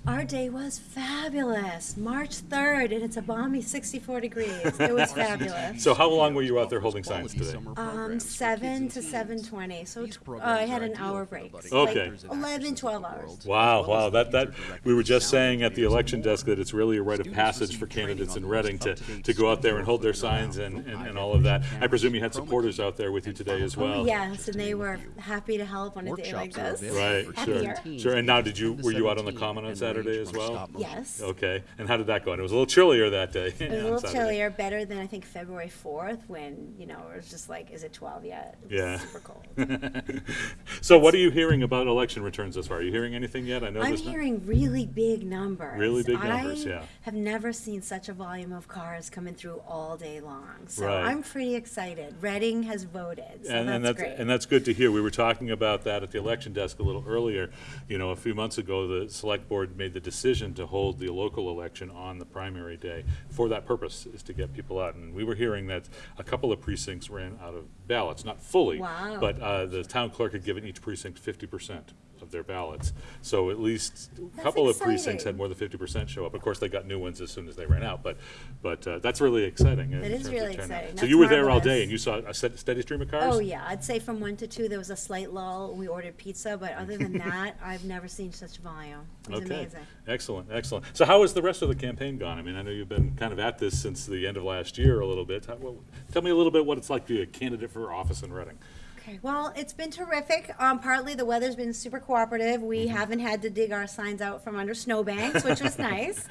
Our day was fabulous. March 3rd, and it's a balmy 64 degrees. It was (laughs) fabulous. So how long were you out there holding signs today? Um, 7 to 7:20. So uh, I had an hour break. Okay. Like 11, 12 hours. Wow, wow, that, that, we were just saying at the election desk that it's really a rite of passage for candidates in Reading to, to go out there and hold their signs and, and, and all of that. I presume you had supporters out there with you today as well? Yes, and they were happy to help on a day like this. Right, sure, sure. And now, did you, were you out on the common on and Saturday as well? Yes. Okay, and how did that go? And it was a little chillier that day. (laughs) It was a little Saturday. chillier, better than I think February 4th when, you know, it was just like, is it 12 yet? It was Yeah. Super cold. (laughs) So what are you hearing about election returns thus far? Are you hearing anything yet? I know I'm there's not- hearing really big numbers. Really big numbers, I yeah. have never seen such a volume of cars coming through all day long. So Right. I'm pretty excited. Reading has voted, so and, that's, and that's great. and that's good to hear. We were talking about that at the election desk a little earlier. You know, a few months ago, the select board made the decision to hold the local election on the primary day for that purpose, is to get people out. And we were hearing that a couple of precincts ran out of ballots, not fully, Wow. but uh, the town clerk had given each precinct fifty percent of their ballots. So at least a couple of precincts had more than fifty percent show up. Of course, they got new ones as soon as they ran out, but, but uh, that's really exciting. It is really exciting. So That's you were there all marvelous. day and you saw a steady steady stream of cars? Oh, yeah, I'd say from one to two, there was a slight lull, we ordered pizza, but other than (laughs) that, I've never seen such volume. It was Okay, amazing. excellent, excellent. So how has the rest of the campaign gone? I mean, I know you've been kind of at this since the end of last year a little bit. How- well, Tell me a little bit what it's like to be a candidate for office in Reading. Okay, well, it's been terrific. Um, partly the weather's been super cooperative. We Mm-hmm. haven't had to dig our signs out from under snowbanks, which was (laughs) nice.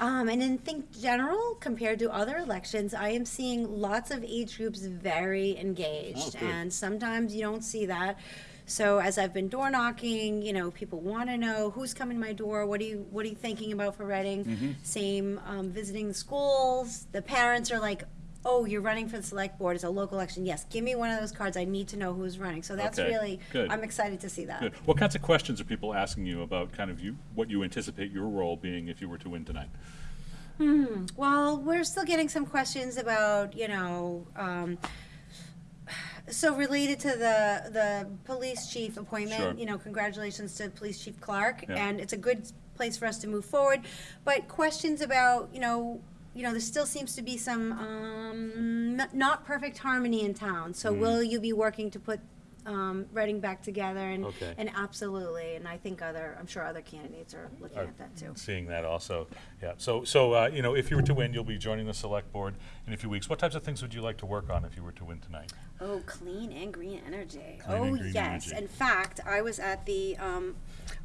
Um, and in think general, compared to other elections, I am seeing lots of age groups very engaged, Oh, and sometimes you don't see that. So as I've been door knocking, you know, people want to know who's coming to my door. What are you What are you thinking about for Reading? Mm-hmm. Same um, visiting schools. The parents are like, "Oh, you're running for the select board. It's a local election. Yes, give me one of those cards. I need to know who's running." So that's Okay, really. good. I'm excited to see that. Good. What kinds of questions are people asking you about kind of you, what you anticipate your role being if you were to win tonight? Well, we're still getting some questions about, you know, um, so related to the, the police chief Sure. appointment, you know, congratulations to Police Chief Clark, Yeah. and it's a good place for us to move forward. But questions about, you know, you know, there still seems to be some, um, n- not perfect harmony in town. So Mm. will you be working to put, um, Reading back together? And, Okay. and absolutely, and I think other, I'm sure other candidates are looking Are at that too. Seeing that also, yeah. So, so, uh, you know, if you were to win, you'll be joining the select board in a few weeks. What types of things would you like to work on if you were to win tonight? Oh, clean and green energy. Clean oh, and green yes. energy. In fact, I was at the um,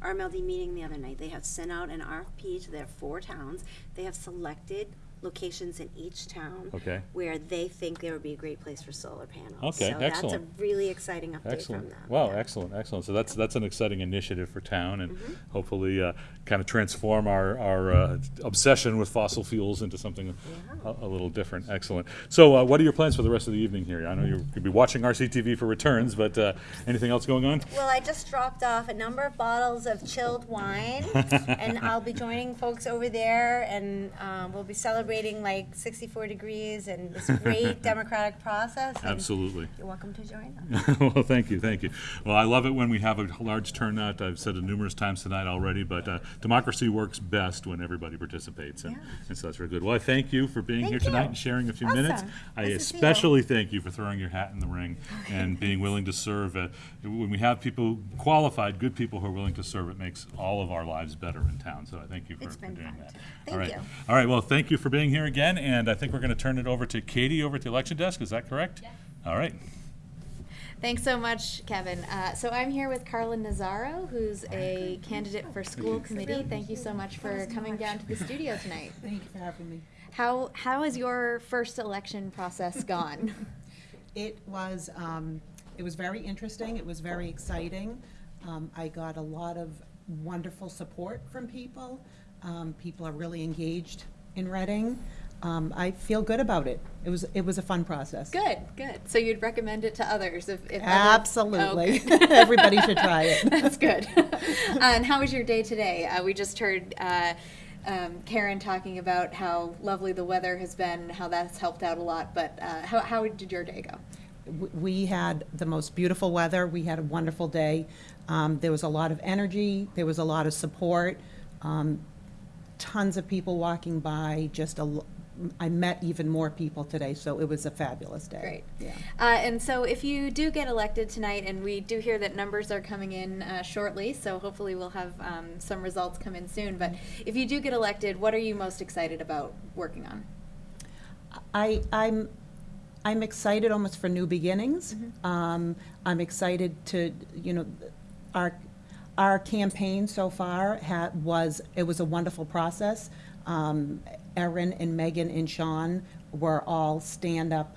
RMLD meeting the other night. They have sent out an RFP to their four towns. They have selected locations in each town Okay. where they think there would be a great place for solar panels. Okay, so excellent. that's a really exciting update Excellent. from them. Wow, yeah. excellent, excellent. So that's, that's an exciting initiative for town and Mm-hmm. hopefully uh, kind of transform our, our uh, obsession with fossil fuels into something a, a little different. Excellent. So uh, what are your plans for the rest of the evening here? I know you're going to be watching RCTV for returns, but uh, anything else going on? Well, I just dropped off a number of bottles of chilled wine, (laughs) and I'll be joining folks over there, and um, we'll be celebrating like 64 degrees and this (laughs) great democratic process. Absolutely. You're welcome to join us. (laughs) well, thank you, thank you. Well, I love it when we have a large turnout. I've said it numerous times tonight already, but uh, democracy works best when everybody participates, and, Yeah. and so that's very good. Well, I thank you for being Thank here tonight you. and sharing a few Awesome. minutes. I Nice to you. especially thank you for throwing your hat in the ring and (laughs) being willing to serve. Uh, when we have people qualified, good people who are willing to serve, it makes all of our lives better in town. So I thank you for, for doing that. too. all Thank right. you. All right. Well, thank you for being here again, and I think we're going to turn it over to Katie over at the election desk. Is that correct? All right. Thanks so much, Kevin. Uh, so I'm here with Carla Nazaro, who's a candidate for school committee. Thank you so much for coming down to the studio tonight. (laughs) Thank you for having me. How how has your first election process (laughs) gone? It was, um, it was very interesting, it was very exciting. Um, I got a lot of wonderful support from people. Um, people are really engaged in Reading. Um, I feel good about it. It was, it was a fun process. good, good. So you'd recommend it to others if, if Absolutely. Oh. (laughs) Everybody should try it. (laughs) That's good. and how was your day today? Uh, we just heard uh, um, Karen talking about how lovely the weather has been, how that's helped out a lot. But uh, how, how did your day go? We had the most beautiful weather. We had a wonderful day. Um, there was a lot of energy. There was a lot of support. Um, tons of people walking by. Just a, I met even more people today, so it was a fabulous day. Great. Yeah. Uh, and so, if you do get elected tonight, and we do hear that numbers are coming in uh, shortly, so hopefully we'll have um, some results come in soon. But if you do get elected, what are you most excited about working on? I, I'm, I'm excited almost for new beginnings. Mm-hmm. Um, I'm excited to, you know, our, our campaign so far had, was, it was a wonderful process. Um, Erin and Megan and Sean were all stand-up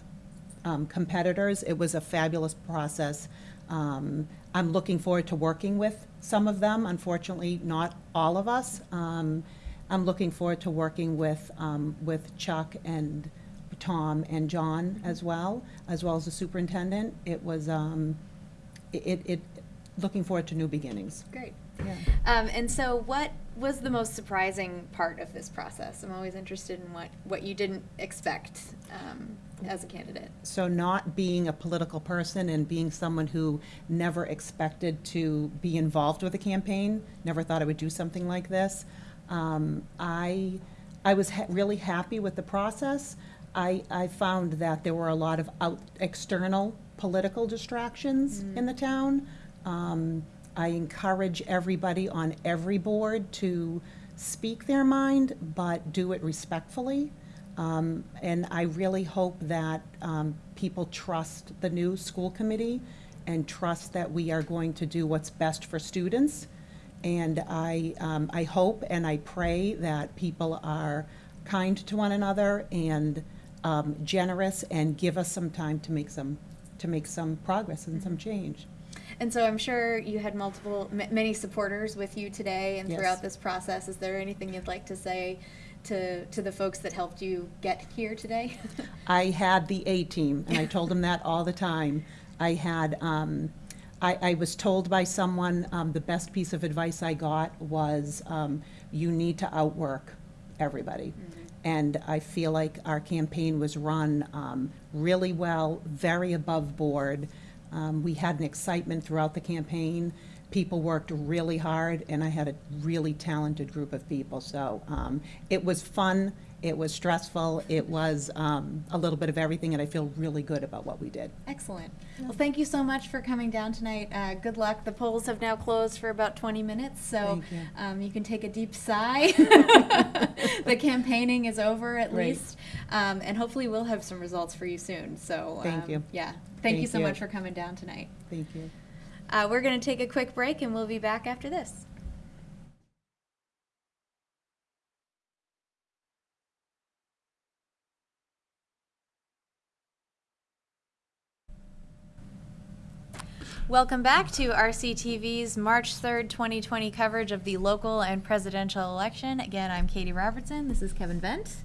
um, competitors. It was a fabulous process. Um, I'm looking forward to working with some of them, unfortunately, not all of us. Um, I'm looking forward to working with, um, with Chuck and Tom and John as well, as well as the superintendent. It was, um, it, it, looking forward to new beginnings. Great. Yeah. Um, and so, what was the most surprising part of this process? I'm always interested in what, what you didn't expect um, as a candidate? So not being a political person and being someone who never expected to be involved with a campaign, never thought I would do something like this, um, I, I was ha- really happy with the process. I, I found that there were a lot of out, external political distractions in the town. Um, I encourage everybody on every board to speak their mind, but do it respectfully. Um, And I really hope that um, people trust the new school committee and trust that we are going to do what's best for students. And I, um, I hope and I pray that people are kind to one another and um, generous and give us some time to make some, to make some progress and some change. And so I'm sure you had multiple, m- many supporters with you today and Yes. throughout this process. Is there anything you'd like to say to, to the folks that helped you get here today? (laughs) I had the A team, and I told them that all the time. I had, um, I, I was told by someone, um, the best piece of advice I got was, um, you need to outwork everybody. And I feel like our campaign was run, um, really well, very above board. Um, we had an excitement throughout the campaign. People worked really hard, and I had a really talented group of people. So, um, it was fun. It was stressful. It was um, a little bit of everything, and I feel really good about what we did. Excellent. Well, thank you so much for coming down tonight. Uh, good luck. The polls have now closed for about 20 minutes, so you. um, you can take a deep sigh. (laughs) the campaigning is over at Great. least, um, and hopefully we'll have some results for you soon. So Thank um, you. Yeah. Thank, you so you. much for coming down tonight. Thank you. Uh, we're going to take a quick break, and we'll be back after this. Welcome back to RCTV's March 3rd, 2020 coverage of the local and presidential election. Again, I'm Katie Robertson. This is Kevin Bent.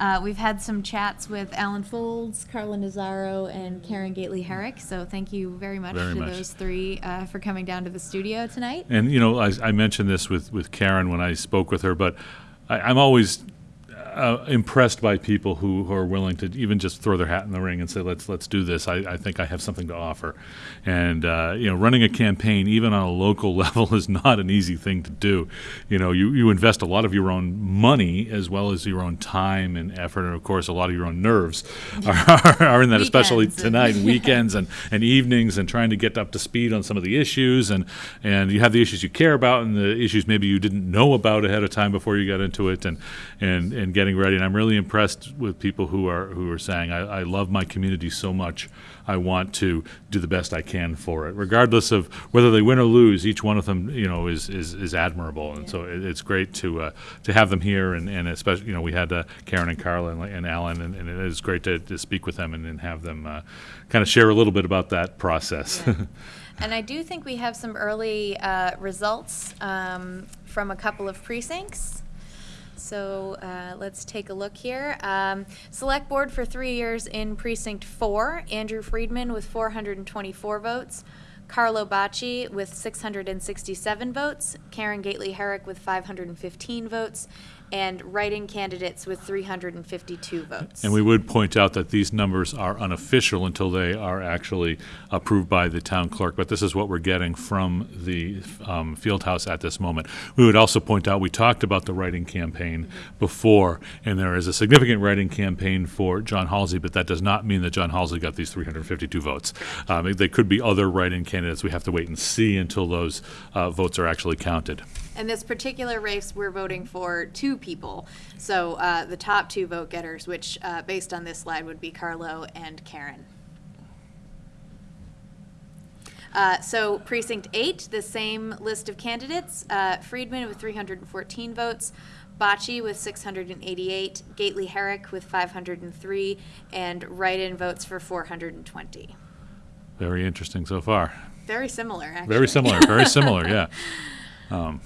Uh, we've had some chats with Alan Foulds, Carla Nazaro, and Karen Gately Herrick. So thank you very much Very to much. those three uh, for coming down to the studio tonight. And, you know, I, I mentioned this with, with Karen when I spoke with her, but I, I'm always uh, impressed by people who, who are willing to even just throw their hat in the ring and say, let's, let's do this. I, I think I have something to offer. And, uh, you know, running a campaign, even on a local (laughs) level, is not an easy thing to do. You know, you, you invest a lot of your own money as well as your own time and effort, and of course, a lot of your own nerves (laughs) are, are in that, especially Weekends tonight, and (laughs) weekends and, and evenings, and trying to get up to speed on some of the issues. And, and you have the issues you care about and the issues maybe you didn't know about ahead of time before you got into it and, and, and getting ready. And I'm really impressed with people who are, who are saying, I, I love my community so much. I want to do the best I can for it, regardless of whether they win or lose. Each one of them, you know, is is, is admirable, and so it, it's great to uh, to have them here, and, and especially, you know, we had uh, Karen and Carla and, and Alan, and, and it is great to, to speak with them and, and have them uh, kind of share a little bit about that process. (laughs) And I do think we have some early uh, results um, from a couple of precincts. So uh, let's take a look here. Um, Select Board for three years in Precinct 4, Andrew Friedman with 424 votes, Carlo Bacci with 667 votes, Karen Gately Herrick with 515 votes, and write-in candidates with 352 votes. And we would point out that these numbers are unofficial until they are actually approved by the town clerk, but this is what we're getting from the um, field house at this moment. We would also point out, we talked about the writing campaign before, and there is a significant writing campaign for John Halsey, but that does not mean that John Halsey got these 352 votes. Um, They could be other write-in candidates. We have to wait and see until those uh, votes are actually counted. In this particular race, we're voting for two people. So uh, the top two vote getters, which uh, based on this slide would be Carlo and Karen. Uh, so precinct eight, the same list of candidates: uh, Friedman with 314 votes, Bacci with 688, Gately Herrick with 503, and write-in votes for 420. Very interesting so far. Very similar, actually. Very similar, very similar, yeah. (laughs) Um,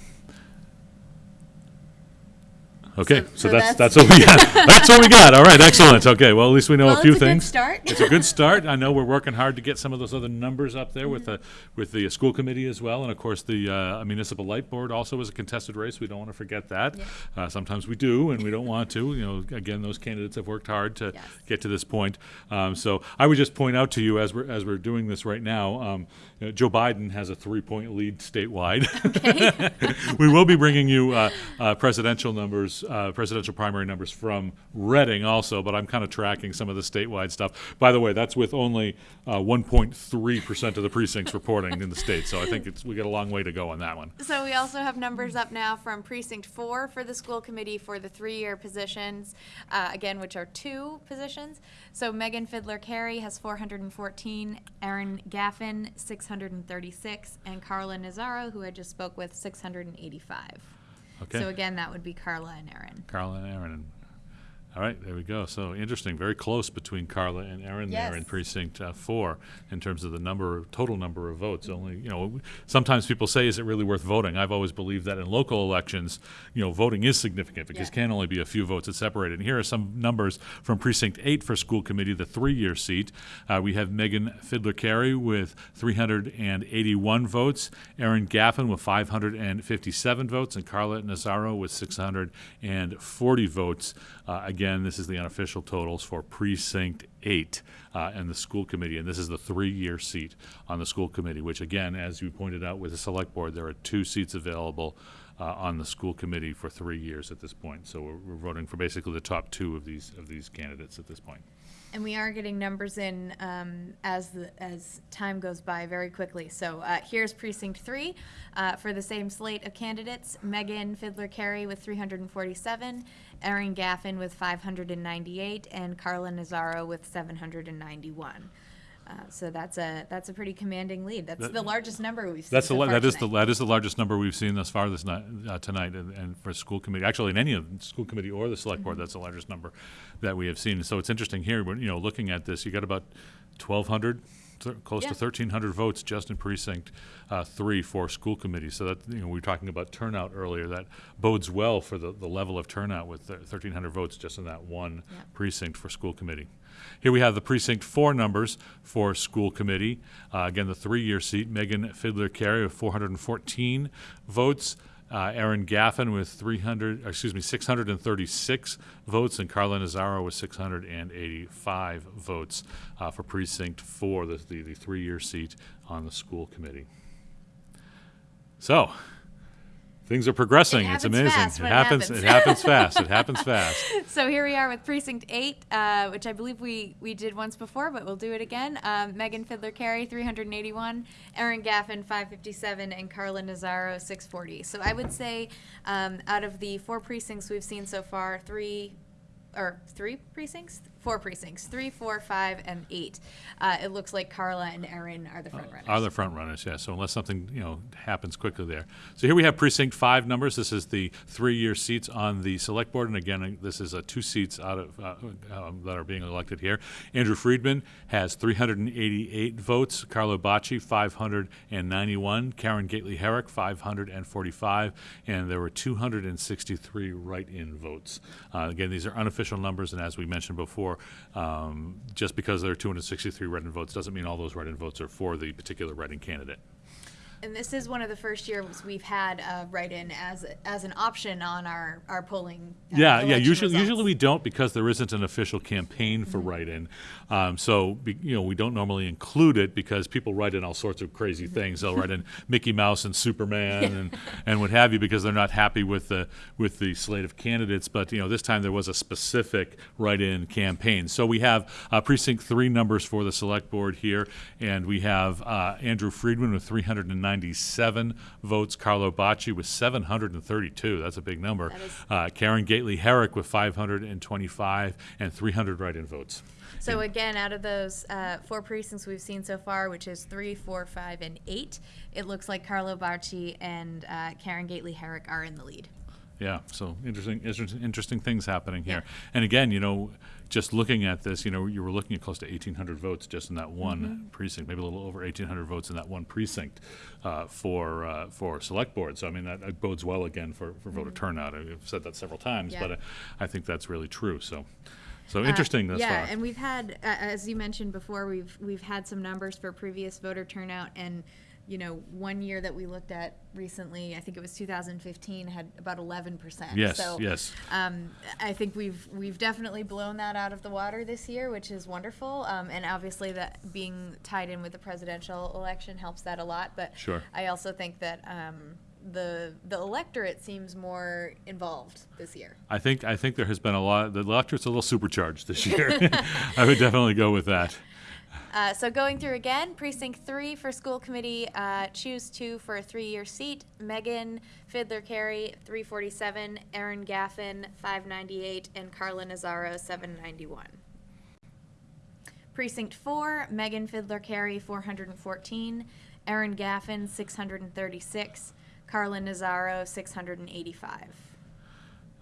Okay, So- so that's, that's- what we got. (laughs) That's what we got. All right, excellent. Okay, well, at least we know Well, a few it's a good things. start. It's a good start. (laughs) I know we're working hard to get some of those other numbers up there with the, with the school committee as well. And of course, the uh, municipal light board also is a contested race. We don't want to forget that. Uh, Sometimes we do, and we don't want to. You know, again, those candidates have worked hard to Yes. get to this point. Um, So I would just point out to you, as we're, as we're doing this right now, um, know, Joe Biden has a three-point lead statewide. (laughs) we will be bringing you uh, uh, presidential numbers, uh, presidential primary numbers from Reading also, but I'm kind of tracking some of the statewide stuff. By the way, that's with only uh, 1.3% of the precincts reporting in the state, so I think it's, we got a long way to go on that one. So we also have numbers up now from precinct four for the school committee for the three-year positions, uh, again, which are two positions. So Megan Fiddler Carey has four hundred and fourteen, Erin Gaffin, six hundred and thirty-six, and Carla Nazaro, who I just spoke with, six hundred and eighty-five. Okay. So again, that would be Carla and Erin. Carla and Erin. All right, there we go. So interesting, very close between Carla and Erin there in precinct uh, four in terms of the number, total number of votes. Only, you know, sometimes people say, is it really worth voting? I've always believed that in local elections, you know, voting is significant because Yeah. can only be a few votes that separate it. And here are some numbers from precinct eight for school committee, the three-year seat. Uh, we have Megan Fiddler Carey with 381 votes, Erin Gaffin with 557 votes, and Carla Nazaro with 640 votes. Uh, again, this is the unofficial totals for precinct eight uh, and the school committee, and this is the three-year seat on the school committee. Which, again, as you pointed out with the select board, there are two seats available uh, on the school committee for three years at this point. So we're, we're voting for basically the top two of these of these candidates at this point. And we are getting numbers in um, as the, as time goes by very quickly. So uh, here's precinct three uh, for the same slate of candidates: Megan Fiddler Carey with 347, Erin Gaffin with 598, and Carla Nazaro with 791. Uh, so that's a that's a pretty commanding lead. That's That- the largest number we've seen. That's the, so la- far that is the, tonight. that is the largest number we've seen thus far this night, uh, tonight, and, and for school committee, actually in any of, the school committee or the select Mm-hmm. board, that's the largest number that we have seen. So it's interesting here, when, you know, looking at this, you got about twelve hundred, close to thirteen hundred votes just in precinct, uh, three for school committee. So that, you know, we were talking about turnout earlier, that bodes well for the, the level of turnout with thirteen hundred votes just in that one Yeah. precinct for school committee. Here we have the precinct four numbers for school committee. Uh, again, the three-year seat, Megan Fiddler Carey with 414 votes. Uh, Erin Gaffin with 300, excuse me, 636 votes, and Carla Nazaro with 685 votes uh, for precinct four, the, the, the three-year seat on the school committee. So, things are progressing. It it's amazing. fast it when it happens. happens. It happens fast. It (laughs) happens fast. So here we are with precinct eight, uh, which I believe we, we did once before, but we'll do it again. Um, Megan Fiddler Carey, 381, Erin Gaffin, 557, and Carla Nazaro, 640. So I would say um, out of the four precincts we've seen so far, three or three precincts, four precincts, three, four, five, and eight. Uh, it looks like Carla and Erin are the front runners. Are the front runners, yeah. So unless something, you know, happens quickly there. So here we have precinct five numbers. This is the three-year seats on the select board. And again, uh, this is uh, two seats out of, uh, um, that are being elected here. Andrew Friedman has 388 votes. Carlo Bacci, 591. Karen Gately Herrick, 545. And there were 263 write-in votes. Uh, again, these are unofficial numbers, and as we mentioned before, um, just because there are 263 write-in votes doesn't mean all those write-in votes are for the particular write-in candidate. And this is one of the first years we've had uh, write-in as, as an option on our, our polling. uh, Yeah, yeah. Usually, results. usually we don't because there isn't an official campaign for write-in. Um, so, be, you know, we don't normally include it because people write in all sorts of crazy things. They'll write in (laughs) Mickey Mouse and Superman and, and what have you because they're not happy with the with the slate of candidates. But you know, this time there was a specific write-in campaign. So we have uh, precinct three numbers for the select board here, and we have uh, Andrew Friedman with 397 votes, Carlo Bacci with 732. That's a big number. Uh, Karen Gately Herrick with 525 and 300 write-in votes. So again, out of those uh, four precincts we've seen so far, which is three, four, five, and eight, it looks like Carlo Bacci and uh, Karen Gately Herrick are in the lead. Yeah, so interesting, interesting, interesting things happening here. And again, you know, just looking at this, you know, you were looking at close to 1,800 votes just in that one Mm-hmm. precinct, maybe a little over 1,800 votes in that one precinct uh, for uh, for select board. So I mean that, that bodes well again for, for voter turnout. I've said that several times. Yeah. but I, I think that's really true. So so interesting Uh, thus yeah, far. and we've had, uh, as you mentioned before, we've we've had some numbers for previous voter turnout, and you know, one year that we looked at recently, I think it was 2015, had about 11 percent. yes, so, yes. Um, I think we've we've definitely blown that out of the water this year, which is wonderful. Um, and obviously, that being tied in with the presidential election helps that a lot. But Sure. I also think that um, the the electorate seems more involved this year. I think I think there has been a lot. The electorate's a little supercharged this year. (laughs) I would definitely go with that. Uh, so going through again, precinct three for school committee, uh, choose two for a three-year seat. Megan Fiddler Carey, three forty-seven. Erin Gaffin, five ninety-eight, and Carla Nazaro, seven ninety-one. Precinct four, Megan Fiddler Carey, four hundred and fourteen. Erin Gaffin, six hundred and thirty-six. Carla Nazaro, six hundred and eighty-five.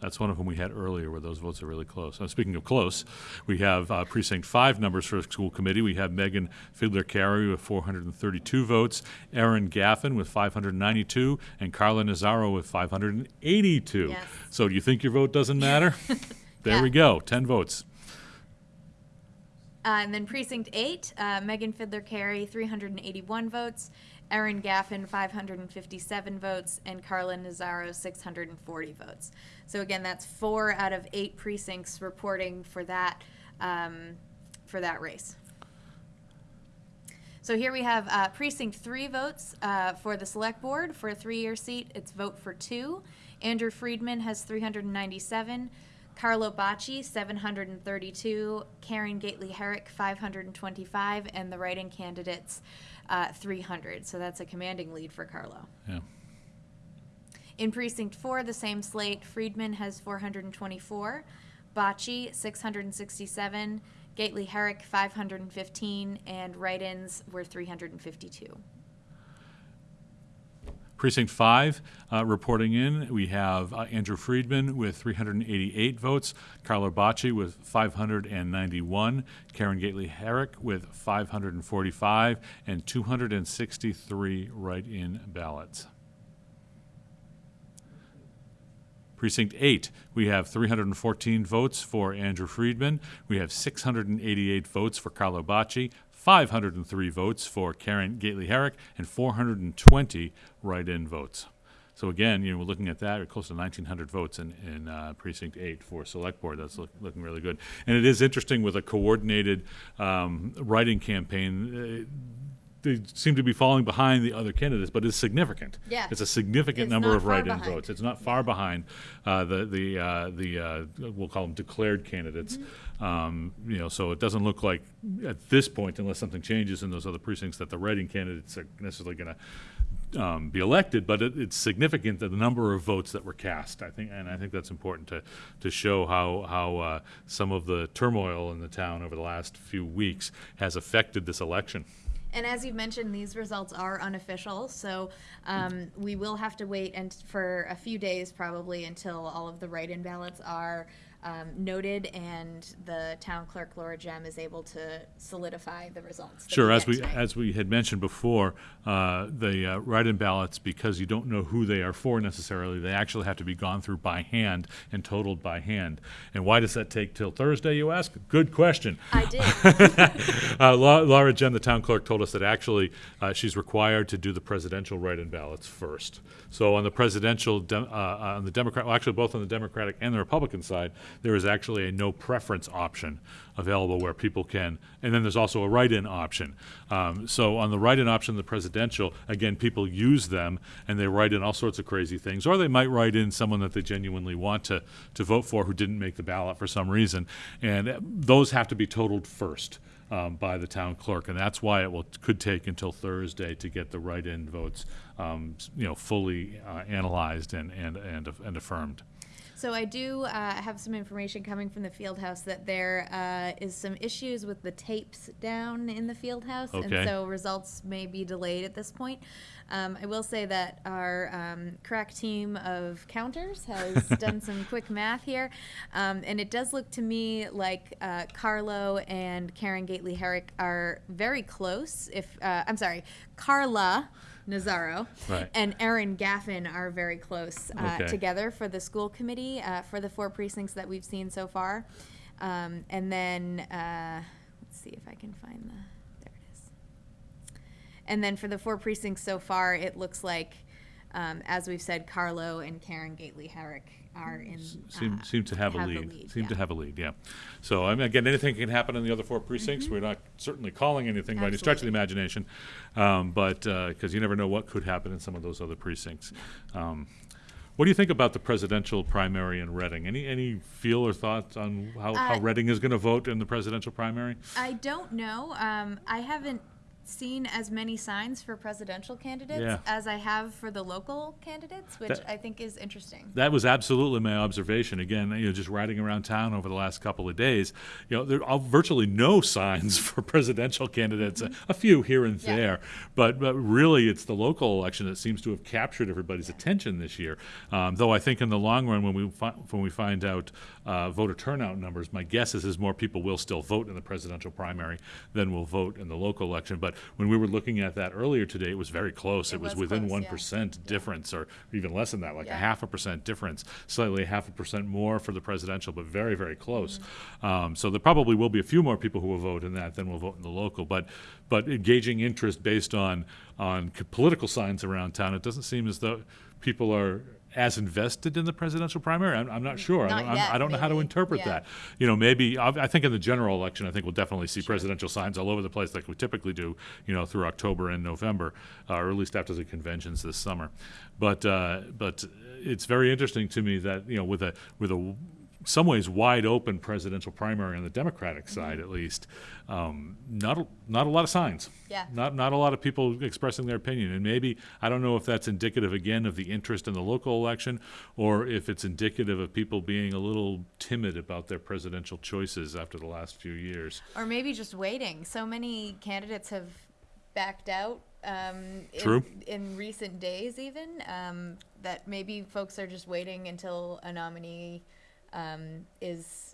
That's one of them we had earlier where those votes are really close. Now, speaking of close, we have uh, precinct five numbers for school committee. We have Megan Fiddler Carey with 432 votes, Erin Gaffin with 592, and Carla Nazaro with 582. Yes. So, do you think your vote doesn't matter? (laughs) there Yeah. we go, 10 votes. Uh, and then precinct eight, uh, Megan Fiddler Carey, 381 votes, Erin Gaffin, 557 votes, and Carla Nazaro, 640 votes. So again, that's four out of eight precincts reporting for that um, for that race. So here we have uh, precinct three votes uh, for the select board for a three-year seat. It's vote for two. Andrew Friedman has 397. Carlo Bacci, 732. Karen Gately Herrick, 525. And the write-in candidates, uh, 300. So that's a commanding lead for Carlo. Yeah. In precinct four, the same slate, Friedman has 424, Bacci 667, Gately Herrick 515, and write-ins were 352. Precinct five, uh, reporting in, we have uh, Andrew Friedman with 388 votes, Carlo Bacci with 591, Karen Gately Herrick with 545, and 263 write-in ballots. Precinct 8, we have 314 votes for Andrew Friedman. We have 688 votes for Carlo Bacci, 503 votes for Karen Gately Herrick, and 420 write-in votes. So again, you know, we're looking at that, we're close to 1,900 votes in, in uh, Precinct 8 for Select Board. That's look, looking really good. And it is interesting with a coordinated um, writing campaign. Uh, they seem to be falling behind the other candidates, but it's significant. Yeah. It's a significant It's number of write-in behind. votes. It's not far behind uh, the the uh, the uh, we'll call them declared candidates. Mm-hmm. Um, you know, so it doesn't look like at this point, unless something changes in those other precincts, that the writing candidates are necessarily going to um, be elected. But it, it's significant that the number of votes that were cast. I think, and I think that's important to to show how how uh, some of the turmoil in the town over the last few weeks has affected this election. And as you've mentioned, these results are unofficial, so um, we will have to wait and for a few days probably until all of the write-in ballots are um, noted and the town clerk Laura Gemme is able to solidify the results. that Sure, as get we, tonight. as we had mentioned before, uh, the uh, write-in ballots, because you don't know who they are for necessarily, they actually have to be gone through by hand and totaled by hand. And why does that take till Thursday, you ask? Good question. I did. (laughs) Uh, Lau- Laura Gemme, the town clerk, told us that actually uh, she's required to do the presidential write-in ballots first. So on the presidential, dem- uh, uh, on the Democrat, well, actually both on the Democratic and the Republican side, there is actually a no preference option available where people can, and then there's also a write-in option. Um, so on the write-in option, the presidential, again, people use them and they write in all sorts of crazy things, or they might write in someone that they genuinely want to to vote for who didn't make the ballot for some reason, and uh, those have to be totaled first um, by the town clerk, and that's why it will, could take until Thursday to get the write-in votes, um, you know, fully uh, analyzed and, and, and and affirmed. So I do uh, have some information coming from the field house that there uh, is some issues with the tapes down in the field house, Okay. and so results may be delayed at this point. Um, I will say that our um, crack team of counters has (laughs) done some quick math here, um, and it does look to me like uh, Carlo and Karen Gately Herrick are very close. If uh, I'm sorry, Carla. Nazaro Right. and Erin Gaffin are very close uh, Okay. together for the school committee uh, for the four precincts that we've seen so far. Um, and then uh, let's see if I can find the. There it is. And then for the four precincts so far, it looks like, um, as we've said, Carlo and Karen Gately Herrick are in. Seem, uh, seem to have a lead. Seem yeah. to have a lead, yeah. So, I mean, again, anything can happen in the other four precincts. We're not certainly calling anything by any stretch of the. Imagination. Um, but, because you never know what could happen in some of those other precincts. Um, What do you think about the presidential primary in Reading? Any, any feel or thoughts on how, how Uh, Reading is gonna vote in the presidential primary? I don't know. Um, I haven't seen as many signs for presidential candidates Yeah. as I have for the local candidates, which That- I think is interesting. That was absolutely my observation. Again, you know, just riding around town over the last couple of days, you know, there are virtually no (laughs) signs for presidential candidates. A, a few here and Mm-hmm. Yeah. there, but but really, it's the local election that seems to have captured everybody's attention this year. Um, though I think in the long run, when we fi- when we find out uh, voter turnout numbers, my guess is is more people will still vote in the presidential primary than will vote in the local election. But when we were looking at that earlier today, it was very close. It, It was, was within close, one yeah. difference, or even less than that, like a half a percent difference, slightly half a percent more for the presidential, but very, very close. Um, so there probably will be a few more people who will vote in that than will vote in the local. But but engaging interest based on on political signs around town, it doesn't seem as though people are as invested in the presidential primary. I'm, I'm not sure. I don't, yet, I don't know how to interpret Yeah. that. You know, maybe I, I think in the general election, I think we'll definitely see presidential signs all over the place, like we typically do. You know, through October and November, uh, or at least after the conventions this summer. But uh, but it's very interesting to me that you know, with a with a some ways wide open presidential primary on the Democratic Mm-hmm. side, at least, um, not a, not a lot of signs. Yeah. Not not a lot of people expressing their opinion, and maybe I don't know if that's indicative again of the interest in the local election, or if it's indicative of people being a little timid about their presidential choices after the last few years. Or maybe just waiting. So many candidates have backed out. Um, True. In, in recent days, even um, that maybe folks are just waiting until a nominee um, is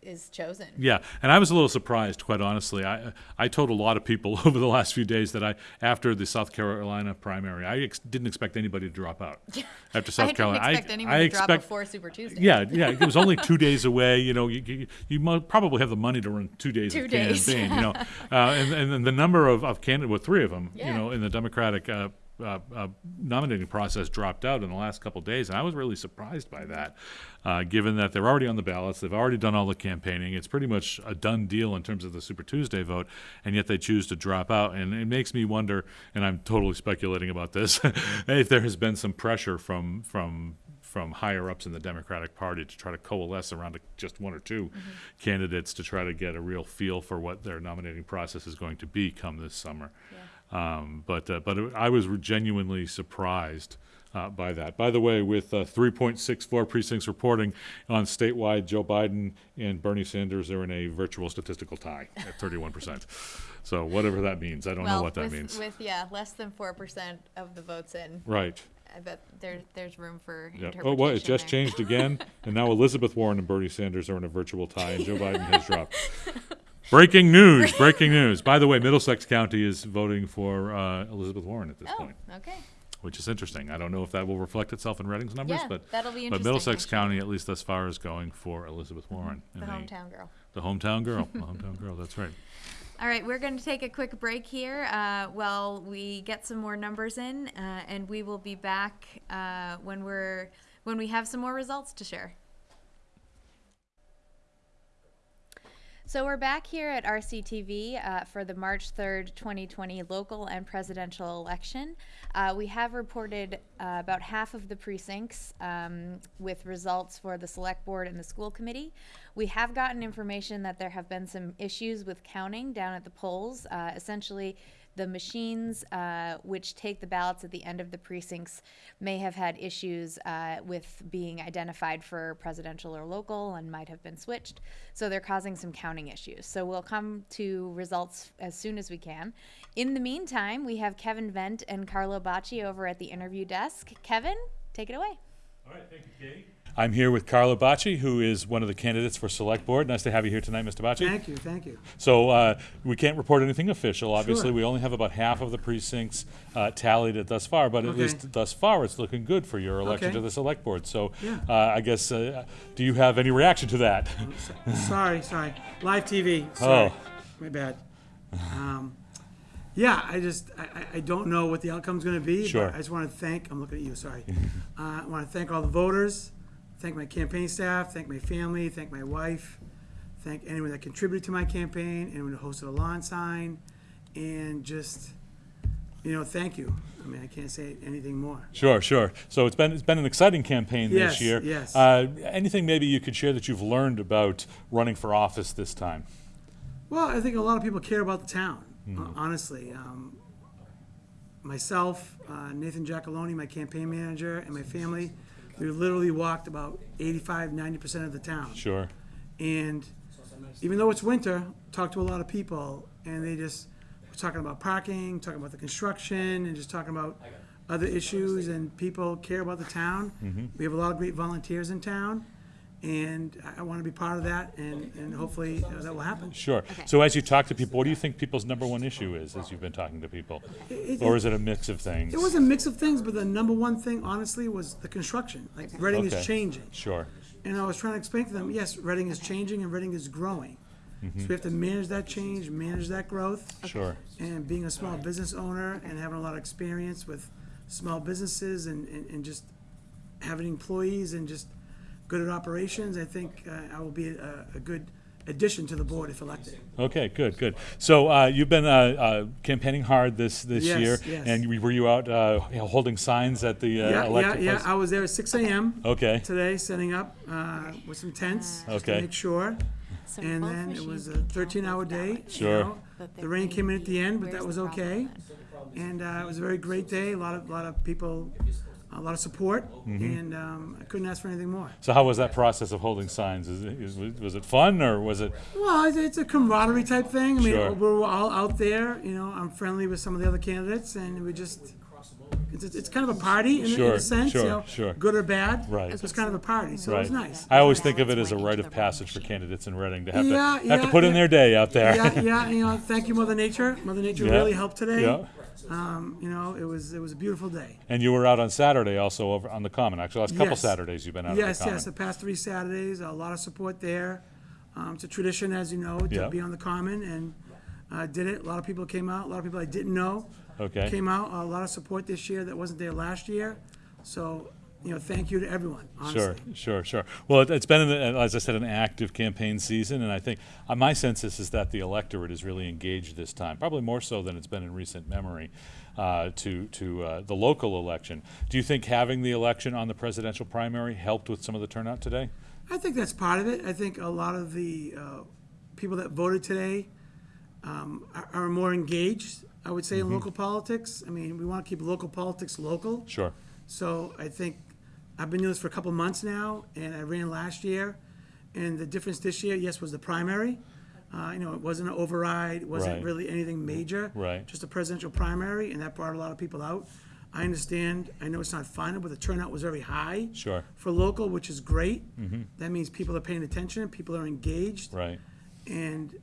is chosen. Yeah, and I was a little surprised, quite honestly. I I told a lot of people (laughs) over the last few days that I, after the South Carolina primary, I ex- didn't expect anybody to drop out. (laughs) After South I didn't Carolina, expect I, anyone I to drop expect, before Super Tuesday. Yeah, (laughs) yeah, it was only two days away. You know, you, you, you probably have the money to run two days Two of days. campaign. You know, uh, and, and then the number of, of candidates, well, three of them, you know, in the Democratic uh, uh, uh, nominating process dropped out in the last couple days, and I was really surprised by that, uh, given that they're already on the ballots, they've already done all the campaigning, it's pretty much a done deal in terms of the Super Tuesday vote, and yet they choose to drop out, and it makes me wonder, and I'm totally speculating about this, (laughs) if there has been some pressure from from from higher ups in the Democratic Party to try to coalesce around a, just one or 2 candidates to try to get a real feel for what their nominating process is going to be come this summer. Um, but uh, but I was genuinely surprised uh, by that. By the way, with uh, 3.64 precincts reporting on statewide, Joe Biden and Bernie Sanders are in a virtual statistical tie at 31%. so whatever that means, I don't know what that with, means. with yeah, less than four percent of the votes in, right. I bet there there's room for interpretation. Oh, what? It just there. changed again, (laughs) and now Elizabeth Warren and Bernie Sanders are in a virtual tie, and Joe Biden has dropped. (laughs) Breaking news! (laughs) Breaking news! By the way, Middlesex County is voting for uh, Elizabeth Warren at this Oh, point, okay. which is interesting. I don't know if that will reflect itself in Reading's numbers, Yeah, but that'll be interesting. but Middlesex actually. County, at least thus far, is going for Elizabeth Warren. The hometown girl. The hometown girl. the (laughs) hometown girl. That's right. All right, we're going to take a quick break here uh, while we get some more numbers in, uh, and we will be back uh, when we're when we have some more results to share. So we're back here at RCTV uh, for the March 3rd, 2020 local and presidential election. Uh, we have reported uh, about half of the precincts um, with results for the select board and the school committee. We have gotten information that there have been some issues with counting down at the polls. Uh, essentially, the machines uh, which take the ballots at the end of the precincts may have had issues uh, with being identified for presidential or local and might have been switched. So they're causing some counting issues. So we'll come to results as soon as we can. In the meantime, we have Kevin Vent and Carlo Bacci over at the interview desk. Kevin, take it away. All right, thank you, Katie. I'm here with Carlo Bacci, who is one of the candidates for Select Board. Nice to have you here tonight, Mr. Bacci. Thank you, thank you. So uh, we can't report anything official. Obviously, Sure. we only have about half of the precincts uh, tallied at thus far, but at Okay. least thus far, it's looking good for your election Okay. to the select board. So Yeah. uh, I guess, uh, do you have any reaction to that? Sorry, sorry. Live TV, sorry. Oh. My bad. Um, Yeah, I just, I, I- I don't know what the outcome's gonna be. but Sure. I just wanna thank, I'm looking at you, sorry. Uh, I wanna thank all the voters, thank my campaign staff, thank my family, thank my wife, thank anyone that contributed to my campaign, anyone who hosted a lawn sign, and just, you know, thank you. I mean, I can't say anything more. Sure, sure. So it's been it's been an exciting campaign this year. yes. Uh, anything maybe you could share that you've learned about running for office this time? Well, I think a lot of people care about the town, hon- honestly. Um, myself, uh, Nathan Giacalone, my campaign manager, and my family, we literally walked about 85, 90% of the town. Sure. And even though it's winter, talked to a lot of people, and they just were talking about parking, talking about the construction, and just talking about other issues, and people care about the town. Mm-hmm. We have a lot of great volunteers in town, and I, I want to be part of that, and, and hopefully uh, that will happen. Sure. So as you talk to people, what do you think people's number one issue is as you've been talking to people? It- Or is it a mix of things? It was a mix of things, but the number one thing, honestly, was the construction. Like Reading Okay. is changing, Sure. and I was trying to explain to them, yes, Reading is changing and Reading is growing. So we have to manage that change, manage that growth. Sure. And being a small business owner and having a lot of experience with small businesses and, and, and just having employees and just good at operations, I think uh, I will be a, a good addition to the board if elected. Okay, good, good. So uh, you've been uh, uh, campaigning hard this this Yes, year, yes. and you- were you out uh, you know, holding signs at the uh, Yeah, yeah, elected yeah, place? I was there at six AM. Okay. today, setting up uh, with some tents, just to Okay. make sure. So And both then it was a can count thirteen-hour both day. ballots. you Sure. know. But The rain came in at the end, but Where's that was the problem okay. then? And uh, it was a very great day, a lot of, lot of people, a lot of support, Mm-hmm. and um, I couldn't ask for anything more. So how was that process of holding signs? Is it, is, was it fun or was it? Well, it's, it's a camaraderie type thing. I mean, Sure. we're all out there, you know, I'm friendly with some of the other candidates, and we just, it's, it's kind of a party in, a- in a sense, sure, you know, sure. good or bad. Right. It's kind of a party, so it was nice. I always think of it as a rite of passage for candidates in Reading to have Yeah, to have to yeah, put in their day out there. yeah, (laughs) yeah, you know, thank you, Mother Nature. Mother Nature Yeah, really helped today. yeah. Um, you know, it was it was a beautiful day. And you were out on Saturday also over on the Common. Actually, last couple Yes. Saturdays you've been out yes, on the yes, the past three Saturdays, a lot of support there. Um, it's a tradition, as you know, to be on the Common, and uh, did it. A lot of people came out. A lot of people I didn't know Okay. came out. A lot of support this year that wasn't there last year. So, you know, thank you to everyone. Honestly. Sure, sure, sure. Well, it, it's been, an, as I said, an active campaign season, and I think uh, my sense is, is that the electorate is really engaged this time, probably more so than it's been in recent memory, uh, to to uh, the local election. Do you think having the election on the presidential primary helped with some of the turnout today? I think that's part of it. I think a lot of the uh, people that voted today um, are, are more engaged. I would say in local politics. I mean, we want to keep local politics local. Sure. So I think I've been doing this for a couple months now, and I ran last year. And the difference this year, yes, was the primary. Uh, you know, it wasn't an override, it wasn't Right. really anything major. Right. Just a presidential primary, and that brought a lot of people out. I understand, I know it's not final, but the turnout was very high. Sure. For local, which is great. That means people are paying attention, people are engaged, Right. and,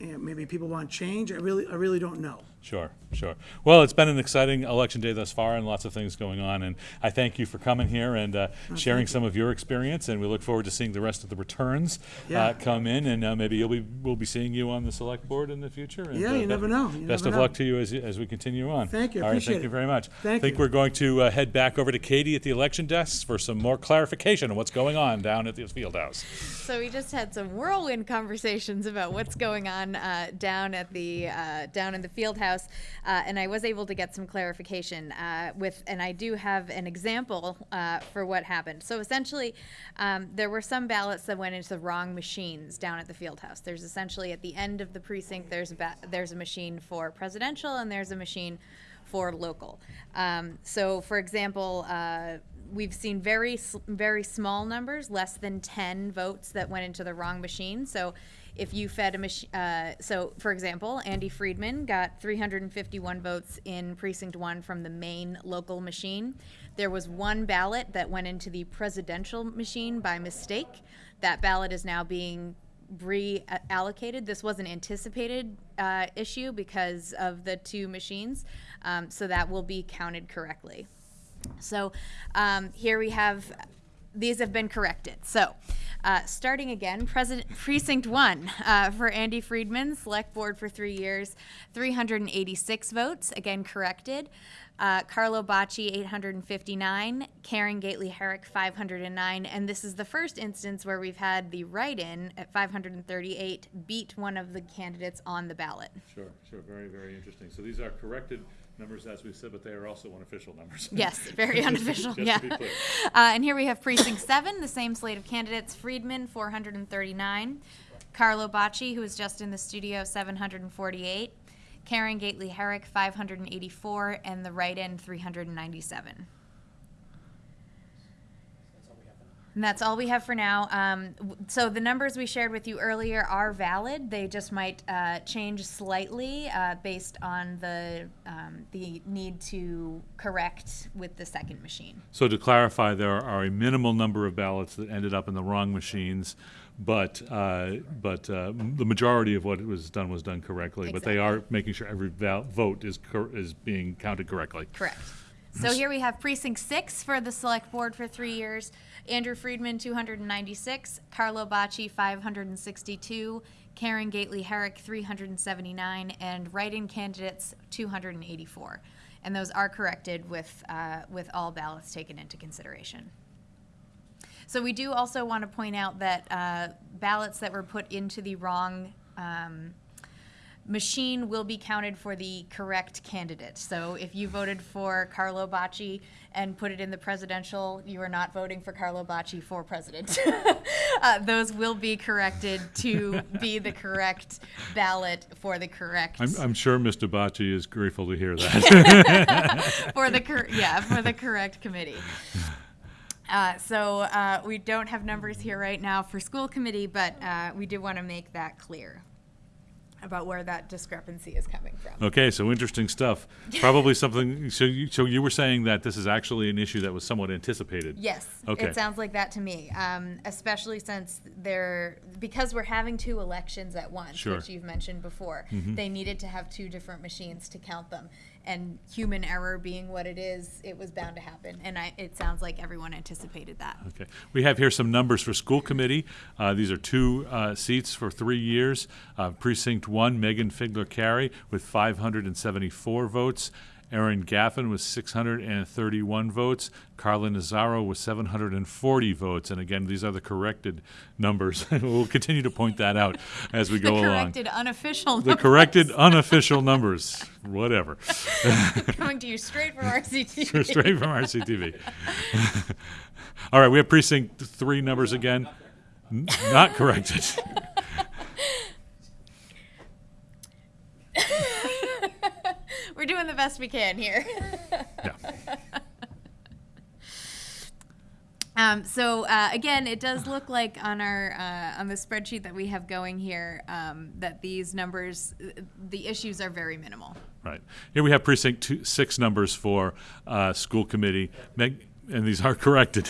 and maybe people want change. I really, I really don't know. Sure, sure. Well, it's been an exciting election day thus far and lots of things going on. And I thank you for coming here and uh, sharing some of your experience. And we look forward to seeing the rest of the returns Yeah. uh, come in. And uh, maybe you'll be, we'll be seeing you on the select board in the future. And, Yeah, uh, you never know. You best never of luck to you as, as we continue on. Thank you. All right, Appreciate thank you very much. Thank I think you. we're going to uh, head back over to Katie at the election desk for some more clarification on what's going on down at the field house. So we just had some whirlwind conversations about what's going on uh, down at the uh, down in the field house. Uh, and I was able to get some clarification uh, with, and I do have an example uh, for what happened. So essentially, um, there were some ballots that went into the wrong machines down at the field house. There's essentially at the end of the precinct, there's a ba- there's a machine for presidential, and there's a machine for local. Um, so, for example, uh, we've seen very very small numbers, less than ten votes that went into the wrong machine. So, if you fed a machine, uh, so for example, Andy Friedman got 351 votes in precinct one from the main local machine. There was one ballot that went into the presidential machine by mistake. That ballot is now being reallocated. This was an anticipated uh, issue because of the two machines, um, so that will be counted correctly. So um, here we have, these have been corrected. So uh, starting again, President, Precinct 1 uh, for Andy Friedman, Select Board for three years, 386 votes, again corrected. Uh, Carlo Bacci, 859. Karen Gately Herrick, 509. And this is the first instance where we've had the write in at 538 beat one of the candidates on the ballot. Sure, sure, very, very interesting. So these are corrected numbers, as we said, but they are also unofficial numbers. (laughs) Yes, very unofficial, yeah. to be clear. Uh, and here we have precinct seven, the same slate of candidates, Friedman, four hundred and thirty-nine. Carlo Bacci, who is just in the studio, seven hundred and forty-eight. Karen Gately Herrick, five hundred and eighty-four, and the write-in, three hundred and that's all we have for now. Um, so the numbers we shared with you earlier are valid. They just might uh, change slightly uh, based on the um, the need to correct with the second machine. So to clarify, there are a minimal number of ballots that ended up in the wrong machines, but, uh, but uh, the majority of what was done was done correctly. But they are making sure every val- vote is, cor- is being counted correctly. Correct. So here we have precinct six for the select board for three years. Andrew Friedman, two hundred and ninety-six, Carlo Bacci, five hundred and sixty-two, Karen Gately Herrick, three hundred and seventy-nine, and write-in candidates, two hundred and eighty-four. And those are corrected with, uh, with all ballots taken into consideration. So we do also want to point out that uh, ballots that were put into the wrong um, machine will be counted for the correct candidate. So if you voted for Carlo Bacci and put it in the presidential, you are not voting for Carlo Bacci for president. (laughs) uh, those will be corrected to be the correct ballot for the correct I'm, I'm sure Mr. Bacci is grateful to hear that. (laughs) for the cor- yeah for the correct committee. Uh, so uh, we don't have numbers here right now for school committee, but uh, we do want to make that clear about where that discrepancy is coming from. Okay, so interesting stuff. (laughs) Probably something, so you, so you were saying that this is actually an issue that was somewhat anticipated? Yes, Okay. it sounds like that to me. Um, especially since they're because we're having two elections at once, Sure. which you've mentioned before. They needed to have two different machines to count them, and human error being what it is, it was bound to happen. And I, it sounds like everyone anticipated that. Okay. We have here some numbers for school committee. Uh, These are two uh, seats for three years. Uh, Precinct one, Megan Fidler Carey with 574 votes. Erin Gaffin with 631 votes. Carla Nazaro with 740 votes. And again, these are the corrected numbers. (laughs) We'll continue to point that out as we (laughs) The go along. corrected unofficial The corrected unofficial numbers, whatever. (laughs) coming to you straight from (laughs) RCTV. Straight from RCTV. All right, we have precinct three numbers again. Not corrected. (laughs) We're doing the best we can here. Yeah. Um, so uh, again, it does look like on our uh, on the spreadsheet that we have going here um, that these numbers, uh, the issues are very minimal. Right. Here we have precinct two, six numbers for uh, school committee. Meg, and these are (laughs) corrected.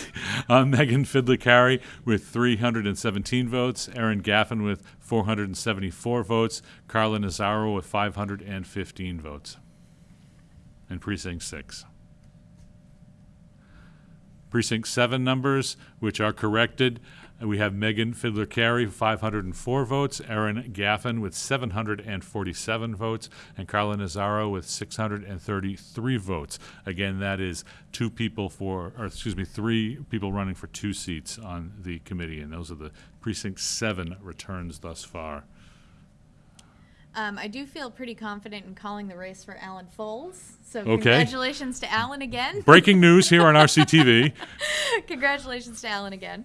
Uh, Megan Fidler Carey with 317 votes, Erin Gaffin with 474 votes, Carla Nazaro with 515 votes. And precinct six. Precinct seven numbers, which are corrected. Uh, We have Megan Fidler Carey, 504 votes, Erin Gaffin with 747 votes, and Carla Nazaro with 633 votes. Again, that is two people for, or excuse me, three people running for two seats on the committee, and those are the precinct seven returns thus far. Um, I do feel pretty confident in calling the race for Alan Foulds. So Okay. congratulations to Alan again. Breaking news here on RCTV. (laughs) Congratulations to Alan again.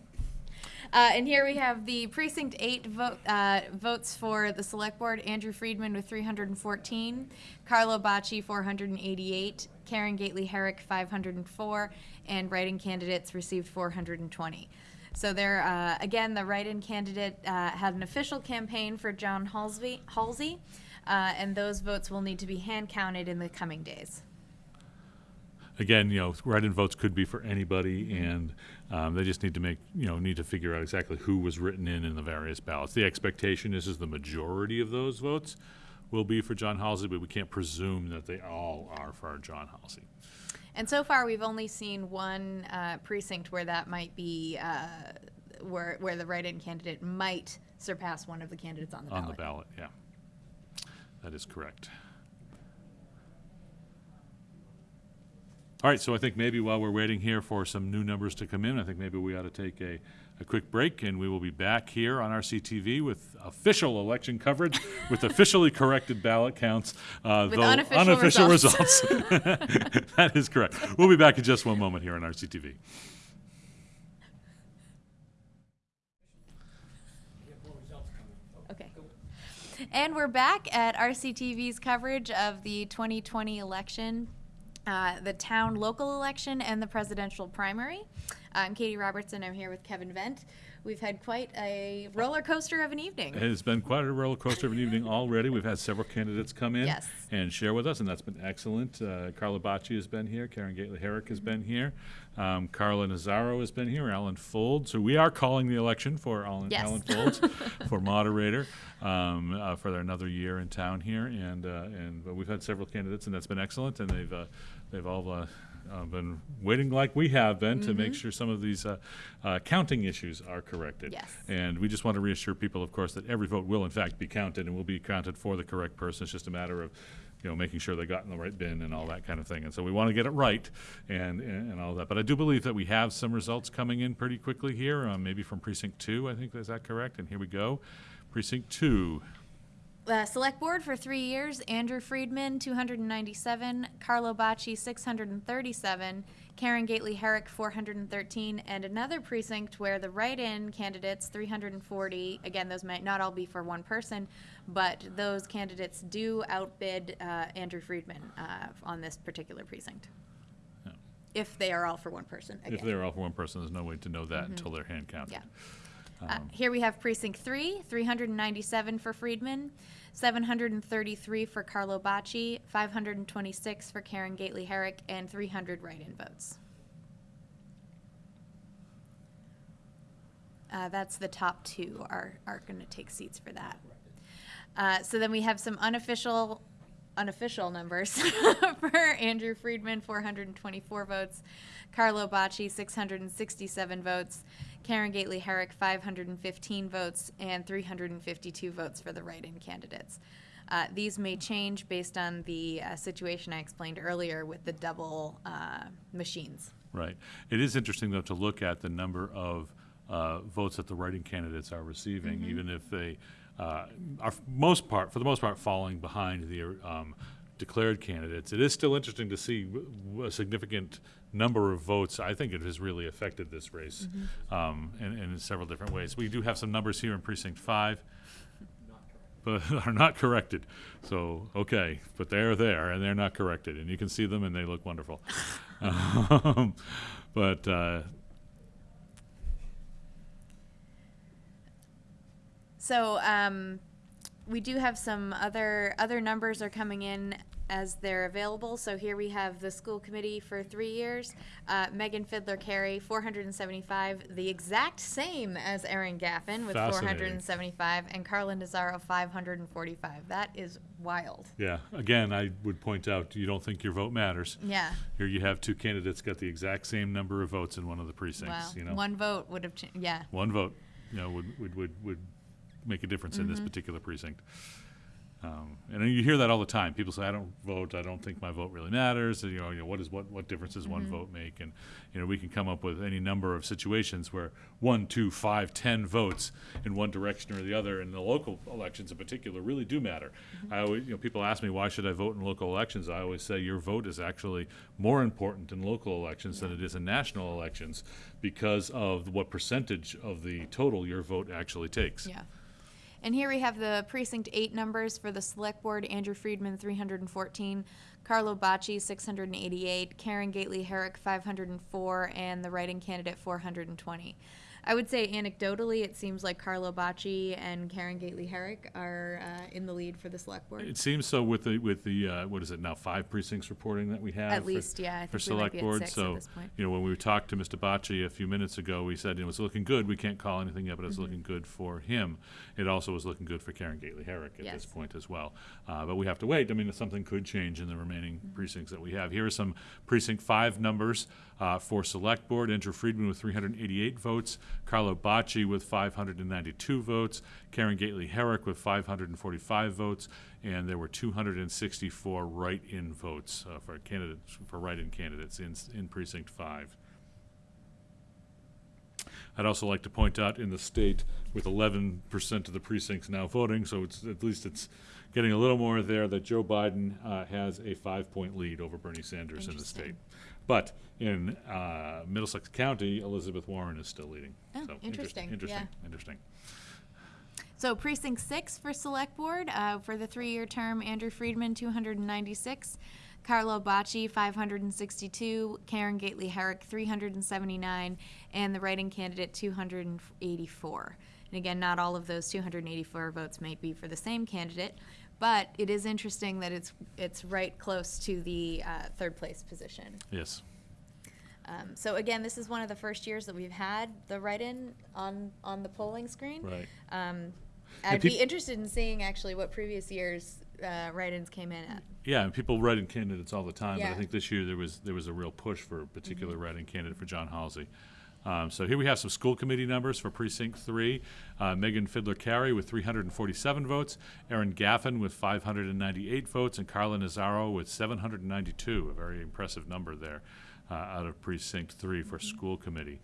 Uh, and here we have the precinct eight vote, uh, votes for the select board. Andrew Friedman with 314, Carlo Bacci 488, Karen Gately Herrick 504, and write-in candidates received 420. So there, uh, again, the write-in candidate uh, had an official campaign for John Halsey, Halsey uh, and those votes will need to be hand counted in the coming days. Again, you know, write-in votes could be for anybody, and um, they just need to make, you know, need to figure out exactly who was written in in the various ballots. The expectation is, is the majority of those votes will be for John Halsey, but we can't presume that they all are for John Halsey. And so far, we've only seen one uh, precinct where that might be, uh, where, where the write-in candidate might surpass one of the candidates on the On ballot. the ballot, yeah. That is correct. All right, so I think maybe while we're waiting here for some new numbers to come in, I think maybe we ought to take a, a quick break, and we will be back here on RCTV with official election coverage, with officially corrected ballot counts, uh, With though unofficial unofficial results. results. (laughs) That is correct. We'll be back in just one moment here on RCTV. Okay. And we're back at RCTV's coverage of the 2020 election, uh, the town local election, and the presidential primary. I'm Katie Robertson. I'm here with Kevin Vent. We've had quite a roller coaster of an evening. It has been quite a roller coaster of an evening already. We've had several candidates come in Yes. and share with us, and that's been excellent. Uh, Carla Bacci has been here, Karen Gately Herrick has been here, um, Carla Nazaro has been here, Alan Fold. So we are calling the election for Alan, Yes. Alan Foulds (laughs) for moderator um, uh, for another year in town here, and uh, and but we've had several candidates, and that's been excellent, and they've uh, they've all. Uh, been waiting like we have been to make sure some of these uh, uh, counting issues are corrected. Yes. And we just want to reassure people, of course, that every vote will in fact be counted and will be counted for the correct person. It's just a matter of, you know, making sure they got in the right bin and all that kind of thing. And so we want to get it right and, and, and all that. But I do believe that we have some results coming in pretty quickly here, um, maybe from precinct two, I think, is that correct? And here we go. Precinct two, Uh, select board for three years, Andrew Friedman, 297, Carlo Bacci, 637, Karen Gately Herrick, 413, and another precinct where the write-in candidates, 340, again, those might not all be for one person, but those candidates do outbid uh, Andrew Friedman uh, on this particular precinct. Yeah. If they are all for one person, if they're all for one person, there's no way to know that until they're hand counted. Yeah. Uh, Here we have precinct three, 397 for Friedman, 733 for Carlo Bacci, 526 for Karen Gately Herrick, and 300 write-in votes. Uh, That's the top two are, are going to take seats for that. Uh, So then we have some unofficial, unofficial numbers (laughs) for Andrew Friedman, 424 votes, Carlo Bacci, 667 votes, Karen Gately Herrick, 515 votes, and 352 votes for the write-in candidates. Uh, These may change based on the uh, situation I explained earlier with the double uh, machines. Right. It is interesting, though, to look at the number of uh, votes that the writing candidates are receiving, even if they uh, are, most part, for the most part, falling behind the um, declared candidates. It is still interesting to see a significant number of votes. I think it has really affected this race um, in, in several different ways. We do have some numbers here in precinct five but (laughs) are not corrected. So, okay, but they're there and they're not corrected, and you can see them and they look wonderful. (laughs) um, but uh, So um, we do have some other other numbers are coming in as they're available. So here we have the school committee for three years. Uh, Megan Fiddler Carey, 475, the exact same as Erin Gaffin with Fascinating. 475, and Carla Nazaro 545. That is wild. yeah, again, I would point out you don't think your vote matters. Yeah. Here you have two candidates got the exact same number of votes in one of the Wow. precincts. You know, One vote would have. Ch- yeah. one vote, you know, would would would, would make a difference in Mm-hmm. this particular precinct. Um, and you hear that all the time. People say, "I don't vote. I don't think my vote really matters." And, you know, you know, what is what what difference does one vote make? And you know, we can come up with any number of situations where one, two, five, ten votes in one direction or the other, in the local elections in particular really do matter. I always, you know, people ask me why should I vote in local elections. I always say your vote is actually more important in local elections than it is in national elections because of what percentage of the total your vote actually takes. Yeah. And here we have the precinct eight numbers for the select board, Andrew Friedman, three hundred and fourteen, Carlo Bacci, six hundred and eighty-eight, Karen Gately Herrick, five hundred and four, and the writing candidate, four hundred and twenty. I would say anecdotally, it seems like Carlo Bacci and Karen Gately Herrick are, uh, in the lead for the select board. It seems so with the, with the, uh, what is it now, five precincts reporting that we have? At for- least, yeah, I For think we might select board, so, you know, when we talked to Mr. Bacci a few minutes ago, we said it was looking good, we can't call anything yet, but it's looking good for him. It also was looking good for Karen Gately Herrick at Yes. this point as well. Uh, but we have to wait, I mean, something could change in the remaining Mm-hmm. precincts that we have. Here are some precinct five numbers, uh, for select board, Andrew Friedman with three hundred and eighty-eight votes, Carlo Bacci with five hundred and ninety-two votes, Karen Gately Herrick with five hundred and forty-five votes, and there were two hundred and sixty-four write-in votes, uh, for candidates, for write-in candidates in, in precinct five. I'd also like to point out in the state, with eleven percent of the precincts now voting, so it's, at least it's getting a little more there, that Joe Biden, uh, has a five-point lead over Bernie Sanders in the state. But in, uh, Middlesex County, Elizabeth Warren is still leading. Oh, So, interesting, Interesting, yeah. interesting. So precinct six for select board, uh, for the three-year term, Andrew Friedman, two hundred and ninety-six, Carlo Bacci, five hundred and sixty-two, Karen Gately Herrick, three hundred and seventy-nine, and the writing candidate, two hundred and eighty-four. And again, not all of those two hundred and eighty-four votes may be for the same candidate, but it is interesting that it's, it's right close to the, uh, third place position. Yes. Um, so again, this is one of the first years that we've had the write-in on, on the polling screen. Right. Um, I'd be interested in seeing actually what previous years uh, write-ins came in at. Yeah, and people write in candidates all the time, but I think this year there was, there was a real push for a particular Mm-hmm. writing candidate for John Halsey. Um, so here we have some school committee numbers for precinct three. Uh, Megan Fiddler Carey with three hundred and forty-seven votes, Erin Gaffin with five hundred and ninety-eight votes, and Carla Nazaro with seven hundred and ninety-two, a very impressive number there, uh, out of precinct three Mm-hmm. for school committee.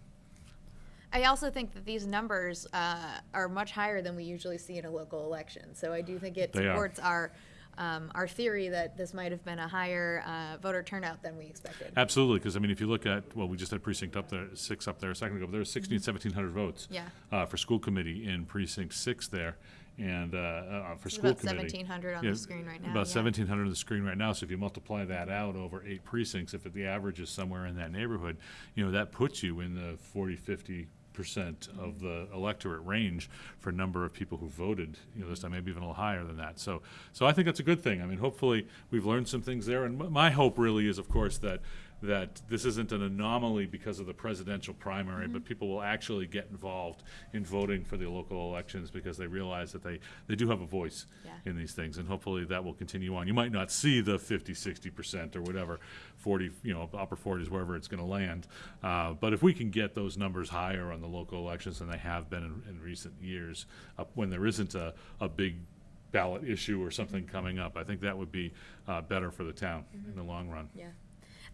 I also think that these numbers uh, are much higher than we usually see in a local election. So I do think it They are. supports our um, our theory that this might have been a higher uh, voter turnout than we expected. Absolutely, because I mean, if you look at, well, we just had precinct up there, six up there a second ago, but there was sixteen, seventeen hundred votes. Yeah. Uh, for school committee in precinct six there, and, uh, uh, for It's school about committee. 1,700 on Yeah, the screen right now, About yeah. seventeen hundred on the screen right now, so if you multiply that out over eight precincts, if the average is somewhere in that neighborhood, you know, that puts you in the 40, 50 percent of the electorate range for number of people who voted, you know, this time, maybe even a little higher than that. So, so I think that's a good thing. I mean, hopefully, we've learned some things there, and my hope really is, of course, that, that this isn't an anomaly because of the presidential primary, but people will actually get involved in voting for the local elections because they realize that they, they do have a voice Yeah. in these things, and hopefully that will continue on. You might not see the 50, 60 percent or whatever, 40, you know, upper 40s, wherever it's going to land. Uh, but if we can get those numbers higher on the local elections than they have been in, in recent years, when there isn't a, a big ballot issue or something coming up, I think that would be uh, better for the town in the long run. Yeah.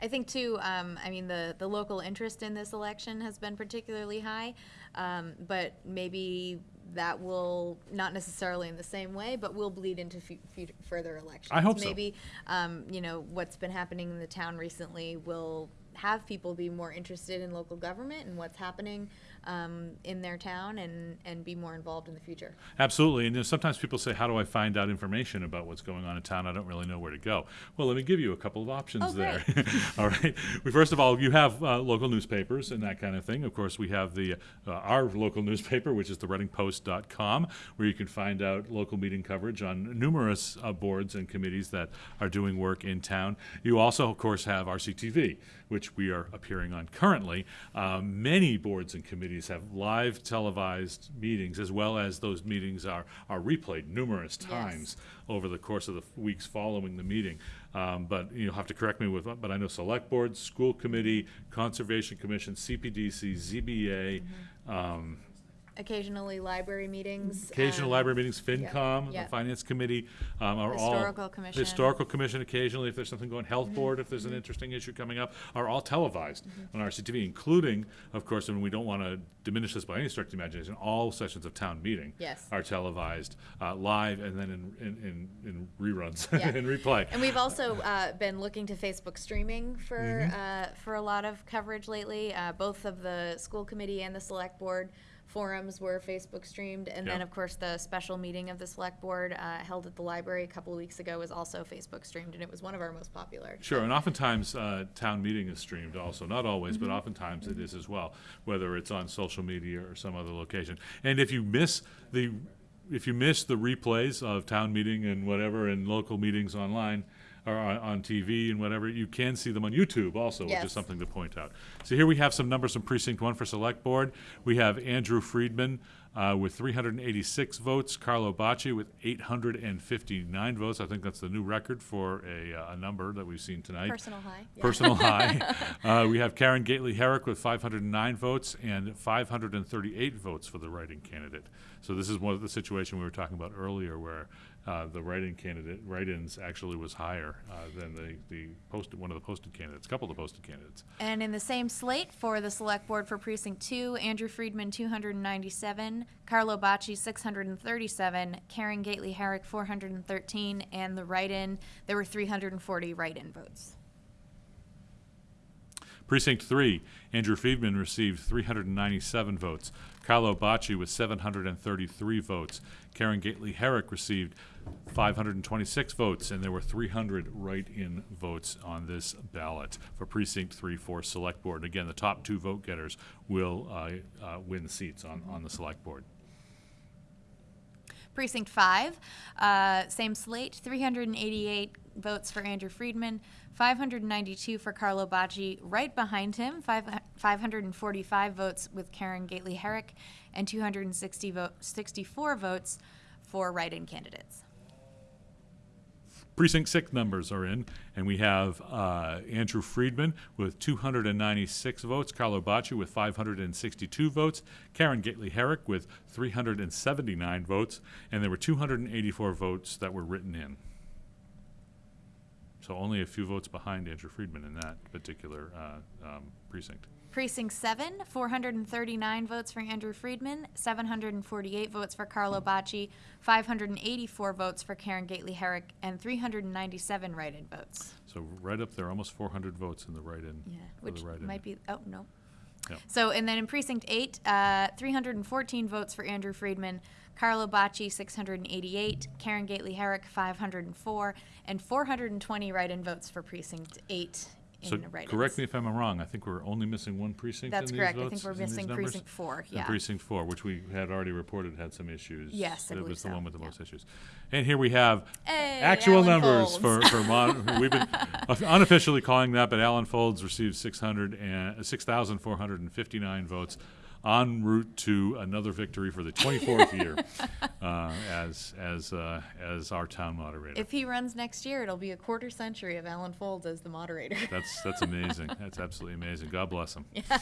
I think too, um, I mean, the, the local interest in this election has been particularly high. Um, but maybe that will, not necessarily in the same way, but will bleed into fu- future, further elections. I hope so. Maybe, um, you know, what's been happening in the town recently will have people be more interested in local government and what's happening, um, in their town and, and be more involved in the future. Absolutely, and you know, sometimes people say, "How do I find out information about what's going on in town? I don't really know where to go." Well, let me give you a couple of options Oh, there. (laughs) all right. We, first of all, you have uh, local newspapers and that kind of thing. Of course, we have the uh, our local newspaper, which is the ReadingPost.com, where you can find out local meeting coverage on numerous uh, boards and committees that are doing work in town. You also, of course, have RCTV, which we are appearing on currently. Um, many boards and committees have live televised meetings, as well as those meetings are, are replayed numerous times over the course of the weeks following the meeting. Um, but you'll have to correct me with, but I know select boards, school committee, conservation commission, CPDC, ZBA, um, occasionally library meetings. Occasional um, library meetings, FinCom, the yeah. Finance Committee, um, are all. Historical Commission. Mm-hmm. Historical Commission occasionally, if there's something going, Health Board, if there's an interesting issue coming up, are all televised on RCTV, including, of course, and we don't want to diminish this by any stretch of the imagination, all sessions of town meeting. Yes. Are televised, uh, live and then in, in, in, in reruns, (laughs) Yeah. in replay. And we've also uh, been looking to Facebook streaming for Mm-hmm. uh, for a lot of coverage lately. Uh, both of the school committee and the select board forums were Facebook streamed, and then Yeah. of course the special meeting of the select board uh, held at the library a couple of weeks ago was also Facebook streamed, and it was one of our most popular. Sure, and oftentimes, uh, town meeting is streamed also, not always, Mm-hmm. but oftentimes it is as well, whether it's on social media or some other location. And if you miss the, if you miss the replays of town meeting and whatever, and local meetings online, or on, on TV and whatever, you can see them on YouTube also, which is something to point out. So here we have some numbers from precinct one for select board. We have Andrew Friedman, uh, with three hundred and eighty-six votes, Carlo Bacci with eight hundred and fifty-nine votes. I think that's the new record for a, uh, a number that we've seen tonight Personal high. Yeah. personal high. (laughs) Uh, we have Karen Gately Herrick with 509 votes and 538 votes for the writing candidate. So this is one of the situation we were talking about earlier, where uh, the writing candidate, write-ins actually was higher uh, than the the posted one of the posted candidates, a couple of the posted candidates. And in the same slate for the select board for precinct two, Andrew Friedman, two hundred and ninety-seven, Carlo Bacci, six hundred and thirty-seven, Karen Gately Herrick, four hundred and thirteen, and the write-in, there were three hundred and forty write-in votes. Precinct three, Andrew Friedman received 397 votes. Carlo Bacci with 733 votes. Karen Gately Herrick received 526 votes, and there were 300 write-in votes on this ballot for precinct three for select board. Again, the top two vote getters will uh, uh, win seats on, on the select board. Precinct five, uh, same slate, three hundred and eighty-eight votes for Andrew Friedman, five hundred and ninety-two for Carlo Bacci. Right behind him, five, five hundred and forty-five votes with Karen Gately Herrick, and two hundred and sixty vote, sixty-four votes for write-in candidates. Precinct six numbers are in, and we have uh, Andrew Friedman with 296 votes, Carlo Bacci with 562 votes, Karen Gately Herrick with 379 votes, and there were 284 votes that were written in. So only a few votes behind Andrew Friedman in that particular uh, um, precinct. Precinct seven, four hundred and thirty-nine votes for Andrew Friedman, seven hundred and forty-eight votes for Carlo Bacci, five hundred and eighty-four votes for Karen Gately Herrick, and three hundred and ninety-seven write-in votes. So right up there, almost 400 votes in the write-in. Yeah, for which the write-in. might be, oh, no. Yeah. So, and then in precinct eight, uh, three hundred and fourteen votes for Andrew Friedman, Carlo Bacci, six hundred and eighty-eight, Karen Gately Herrick, five hundred and four, and four hundred and twenty write-in votes for precinct eight So in write-ins. correct me if I'm wrong, I think we're only missing one precinct in That's these correct. I votes, think we're in these missing numbers? precinct four, And yeah. precinct four, which we had already reported had some issues. Yes, I That believe was the so, one with the yeah. most issues. And here we have Hey, actual Alan numbers Foulds. for, for mon, (laughs) we've been unofficially calling that, but Alan Foulds received six hundred and, six thousand four hundred and fifty-nine votes en route to another victory for the twenty-fourth year, (laughs) uh, as, as, uh, as our town moderator. If he runs next year, it'll be a quarter century of Alan Foulds as the moderator. That's, that's amazing. That's absolutely amazing. God bless him. (laughs)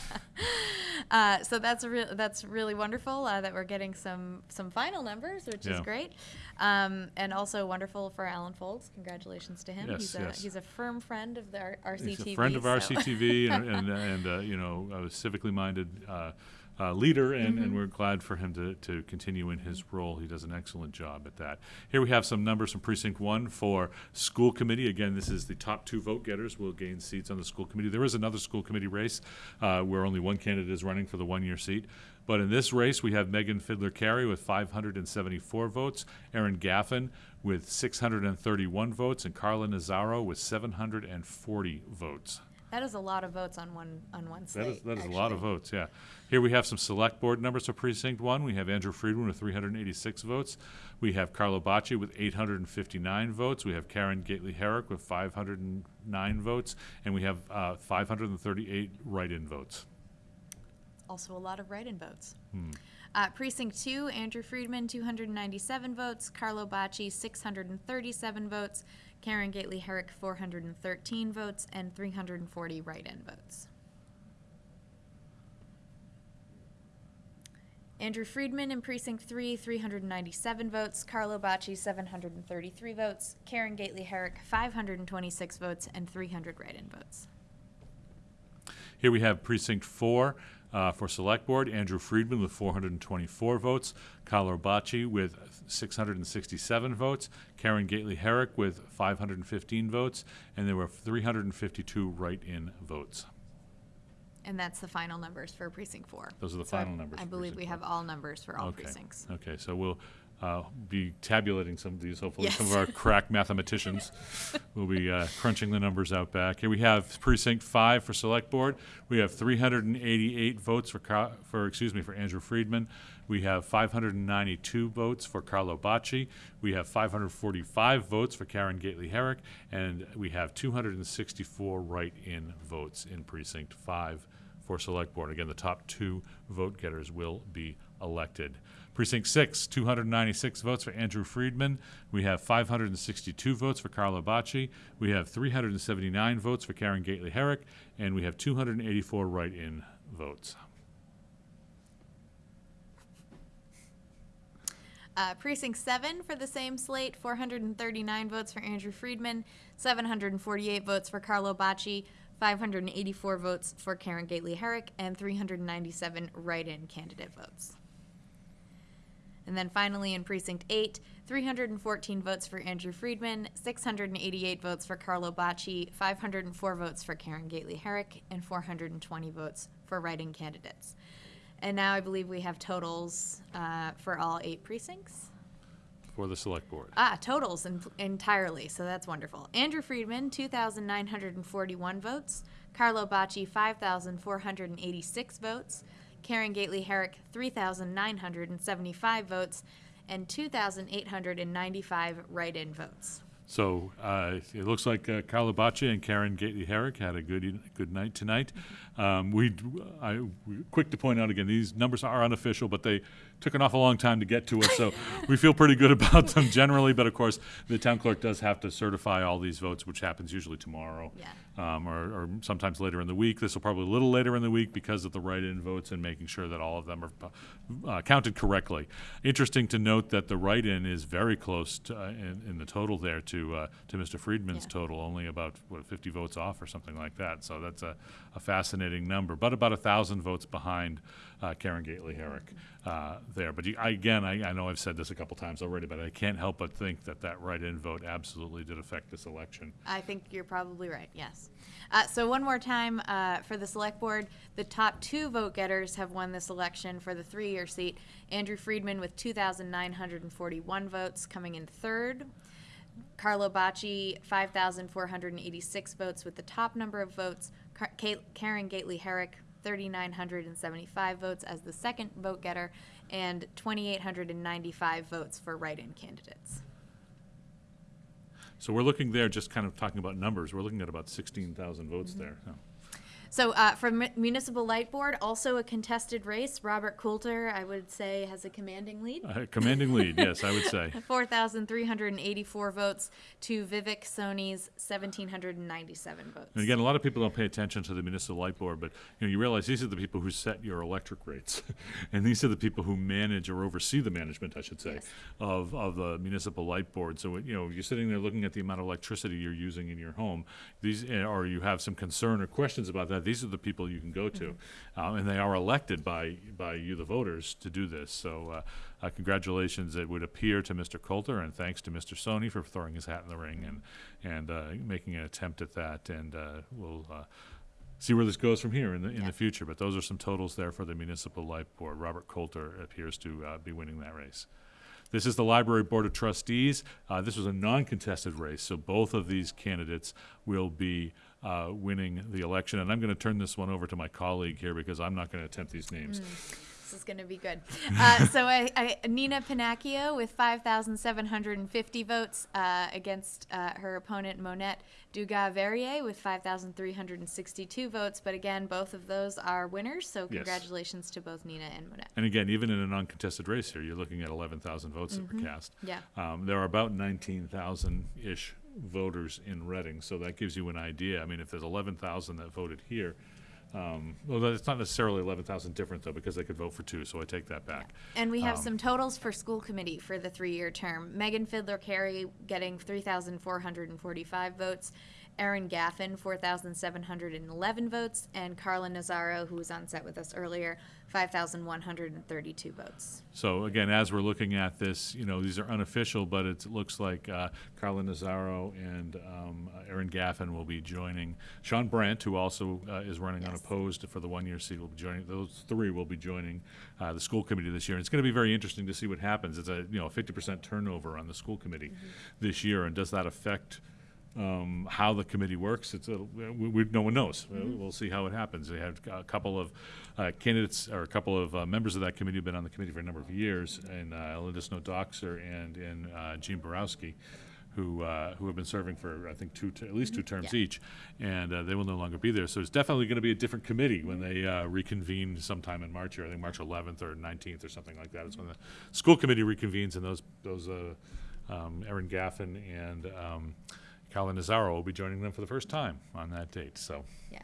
Uh, so that's a that's really wonderful uh, that we're getting some some final numbers, which is great, um, and also wonderful for Alan Foulds. Congratulations to him. Yes, he's a yes. he's a firm friend of the R- RCTV. He's a friend of so- RCTV and, and, (laughs) and uh, you know, a civically minded uh, leader, and, Mm-hmm. and we're glad for him to, to continue in his role. He does an excellent job at that. Here we have some numbers from Precinct One for school committee. Again, this is the top two vote getters will gain seats on the school committee. There is another school committee race uh, where only one candidate is running for the one-year seat. But in this race, we have Megan Fiddler Carey with 574 votes, Erin Gaffin with 631 votes, and Carla Nazaro with 740 votes. That is a lot of votes on one on one slate. is, that is a lot of actually. votes, yeah. Here we have some select board numbers for precinct one. We have Andrew Friedman with three hundred and eighty-six votes. We have Carlo Bacci with eight hundred and fifty-nine votes. We have Karen Gately Herrick with five hundred and nine votes. And we have, uh, five hundred and thirty-eight write-in votes. Also, a lot of write-in votes. Hmm. Uh, precinct two, Andrew Friedman, 297 votes. Carlo Bacci, 637 votes. Karen Gately Herrick, 413 votes, and 340 write-in votes. Andrew Friedman in Precinct 3, 397 votes. Carlo Bacci, 733 votes. Karen Gately Herrick, 526 votes, and 300 write in votes. Here we have precinct four uh, for select board, Andrew Friedman with four hundred and twenty-four votes, Carlo Bacci with six hundred and sixty-seven votes, Karen Gately Herrick with five hundred and fifteen votes, and there were three hundred and fifty-two write-in votes. And that's the final numbers for Precinct 4. Those are the So I- final numbers I for believe we Precinct have all numbers for all Okay. precincts. Okay, so we'll uh, be tabulating some of these, hopefully. Some of Yes. our (laughs) crack mathematicians will be uh, crunching the numbers out back. Here we have precinct five for select board. We have 388 votes for, for, excuse me, for Andrew Friedman. We have 592 votes for Carlo Bacci. We have 545 votes for Karen Gately Herrick. And we have 264 write-in votes in precinct five for select board. Again, the top two vote getters will be elected. Precinct six, two hundred ninety-six votes for Andrew Friedman. We have five hundred and sixty-two votes for Carlo Bacci. We have three hundred and seventy-nine votes for Karen Gately Herrick, and we have two hundred and eighty-four write-in votes. Uh, precinct 7 for the same slate 439 votes for Andrew Friedman, 748 votes for Carlo Bacci, 584 votes for Karen Gately Herrick, and 397 write in candidate votes. And then finally in Precinct 8, 314 votes for Andrew Friedman, 688 votes for Carlo Bacci, 504 votes for Karen Gately Herrick, and 420 votes for write in candidates. And now I believe we have totals uh, for all eight precincts. For the select board. Ah, totals en- entirely, so that's wonderful. Andrew Friedman, 2,941 votes. Carlo Bacci, 5,486 votes. Karen Gately Herrick, 3,975 votes. And 2,895 write in votes. So uh, it looks like uh, Carlo Bacci and Karen Gately Herrick had a good good night tonight. Um, we, I, we quick to point out again, these numbers are unofficial, but they took an awful long time to get to us. So we feel pretty good about them generally. But of course, the town clerk does have to certify all these votes, which happens usually tomorrow, Yeah. um, or, or sometimes later in the week. This will probably a little later in the week because of the write-in votes and making sure that all of them are uh, counted correctly. Interesting to note that the write-in is very close to, uh, in, in the total there to uh, to Mr. Friedman's Yeah. total, only about what 50 votes off or something like that. So that's a, a fascinating number, but about a thousand votes behind uh, Karen Gately Herrick uh, there. But you, I, again, I, I know I've said this a couple times already, but I can't help but think that that write-in vote absolutely did affect this election. I think you're probably right, yes. Uh, so one more time uh, for the select board, the top two vote getters have won this election for the three-year seat. Andrew Friedman with 2,941 votes coming in third. Carlo Bacci, 5,486 votes with the top number of votes. Car- Ka- Karen Gately Herrick, 3,975 votes as the second vote getter, and 2,895 votes for write-in candidates. So we're looking there, just kind of talking about numbers, we're looking at about 16,000 votes mm-hmm. there. so. So uh, for Municipal Light Board, also a contested race. Robert Coulter, I would say, has a commanding lead. Uh, Commanding lead, yes, I would say. (laughs) 4,384 votes to Vivek Sony's 1,797 votes. And again, a lot of people don't pay attention to the municipal light board, but you know, you realize these are the people who set your electric rates, (laughs) and these are the people who manage or oversee the management, I should say, Yes. of of the municipal light board. So you know, you're sitting there looking at the amount of electricity you're using in your home. These, eh, or you have some concern or questions about that. These are the people you can go to, um, and they are elected by by you, the voters, to do this. So. Uh, uh, congratulations, it would appear to Mr. Coulter, and thanks to Mr. Sony for throwing his hat in the ring and and uh, making an attempt at that. And uh, we'll uh, see where this goes from here in the, in Yeah. the future. But those are some totals there for the Municipal Light Board. Robert Coulter appears to uh, be winning that race. This is the Library Board of Trustees. Uh, this was a non-contested race, so both of these candidates will be uh, winning the election. And I'm going to turn this one over to my colleague here because I'm not going to attempt these names. This is going to be good. Uh, (laughs) so I, I, Nina Pinacchio with 5,750 votes uh, against uh, her opponent Monette Dugas Verrier with 5,362 votes. But again, both of those are winners. So Yes. congratulations to both Nina and Monette. And again, even in a non-contested race here, you're looking at 11,000 votes that were cast. Yeah. Um, there are about 19,000-ish voters in Reading, so that gives you an idea. I mean, if there's 11,000 that voted here, Um, well, it's not necessarily eleven thousand different though, because they could vote for two, so I take that back. And we have Um, some totals for school committee for the three-year term. Megan Fidler Carey getting three thousand four hundred and forty-five votes. Erin Gaffin, four thousand seven hundred and eleven votes, and Carla Nazaro, who was on set with us earlier, five thousand one hundred and thirty-two votes. So again, as we're looking at this, you know, these are unofficial, but it looks like uh, Carla Nazaro and um, Erin Gaffin will be joining. Sean Brandt, who also uh, is running unopposed for the one-year seat, will be joining. Those three will be joining uh, the school committee this year. And it's going to be very interesting to see what happens. It's a you know 50% turnover on the school committee this year, and does that affect? Um, how the committee works, it's a, we, we, no one knows. Uh, We'll see how it happens. We have a couple of uh, candidates, or a couple of uh, members of that committee have been on the committee for a number of years, and uh, Linda Snow Doxer and, and uh, Gene Borowski, who, uh, who have been serving for, I think, two, at least two terms Yeah. each, and uh, they will no longer be there. So it's definitely going to be a different committee when they uh, reconvene sometime in March, or I think March 11th or 19th or something like that. It's when the school committee reconvenes, and those, those uh, um, Erin Gaffin and um, Colin Nazaro will be joining them for the first time on that date. So Yeah.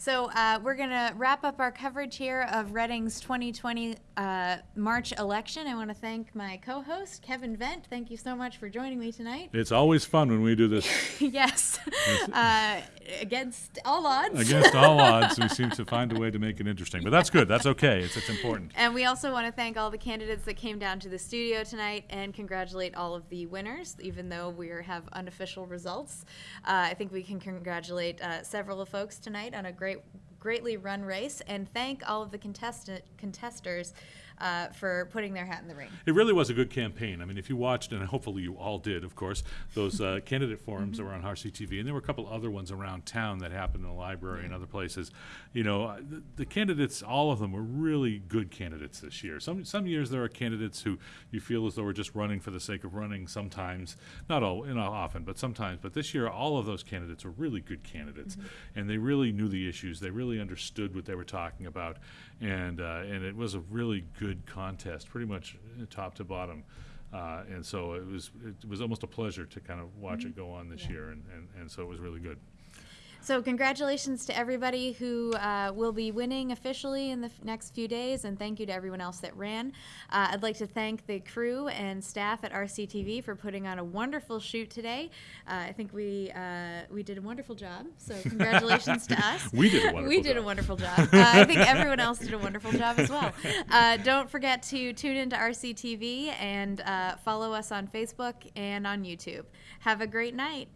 So uh, we're going to wrap up our coverage here of Reading's 2020 uh, March election. I want to thank my co-host, Kevin Vent. Thank you so much for joining me tonight. it's always fun when we do this (laughs) yes, uh, against all odds. against all (laughs) odds. We seem to find a way to make it interesting, but that's good. That's okay. It's, it's important. And we also want to thank all the candidates that came down to the studio tonight and congratulate all of the winners, even though we have unofficial results. Uh, I think we can congratulate uh, several of folks tonight on a great, greatly run race and thank all of the contestant contesters uh, for putting their hat in the ring. It really was a good campaign. I mean, if you watched, and hopefully you all did, of course, those uh, (laughs) candidate forums that were on RCTV, and there were a couple other ones around town that happened in the library and other places. You know, uh, the, the candidates, all of them were really good candidates this year. Some some years there are candidates who you feel as though we're just running for the sake of running. Sometimes, not all, you know, often, but sometimes. But this year, all of those candidates were really good candidates, and they really knew the issues. They really understood what they were talking about, and uh, and it was a really good contest, pretty much uh, top to bottom. Uh, and so it was it was almost a pleasure to kind of watch it go on this year, and, and, and so it was really good. So congratulations to everybody who uh, will be winning officially in the next few days, and thank you to everyone else that ran. Uh, I'd like to thank the crew and staff at RCTV for putting on a wonderful shoot today. Uh, I think we uh, we did a wonderful job. So (laughs) congratulations to us. We did a wonderful we did a job. wonderful job. (laughs) Uh, I think everyone else did a wonderful job as well. (laughs) Uh, don't forget to tune into RCTV and uh, follow us on Facebook and on YouTube. Have a great night.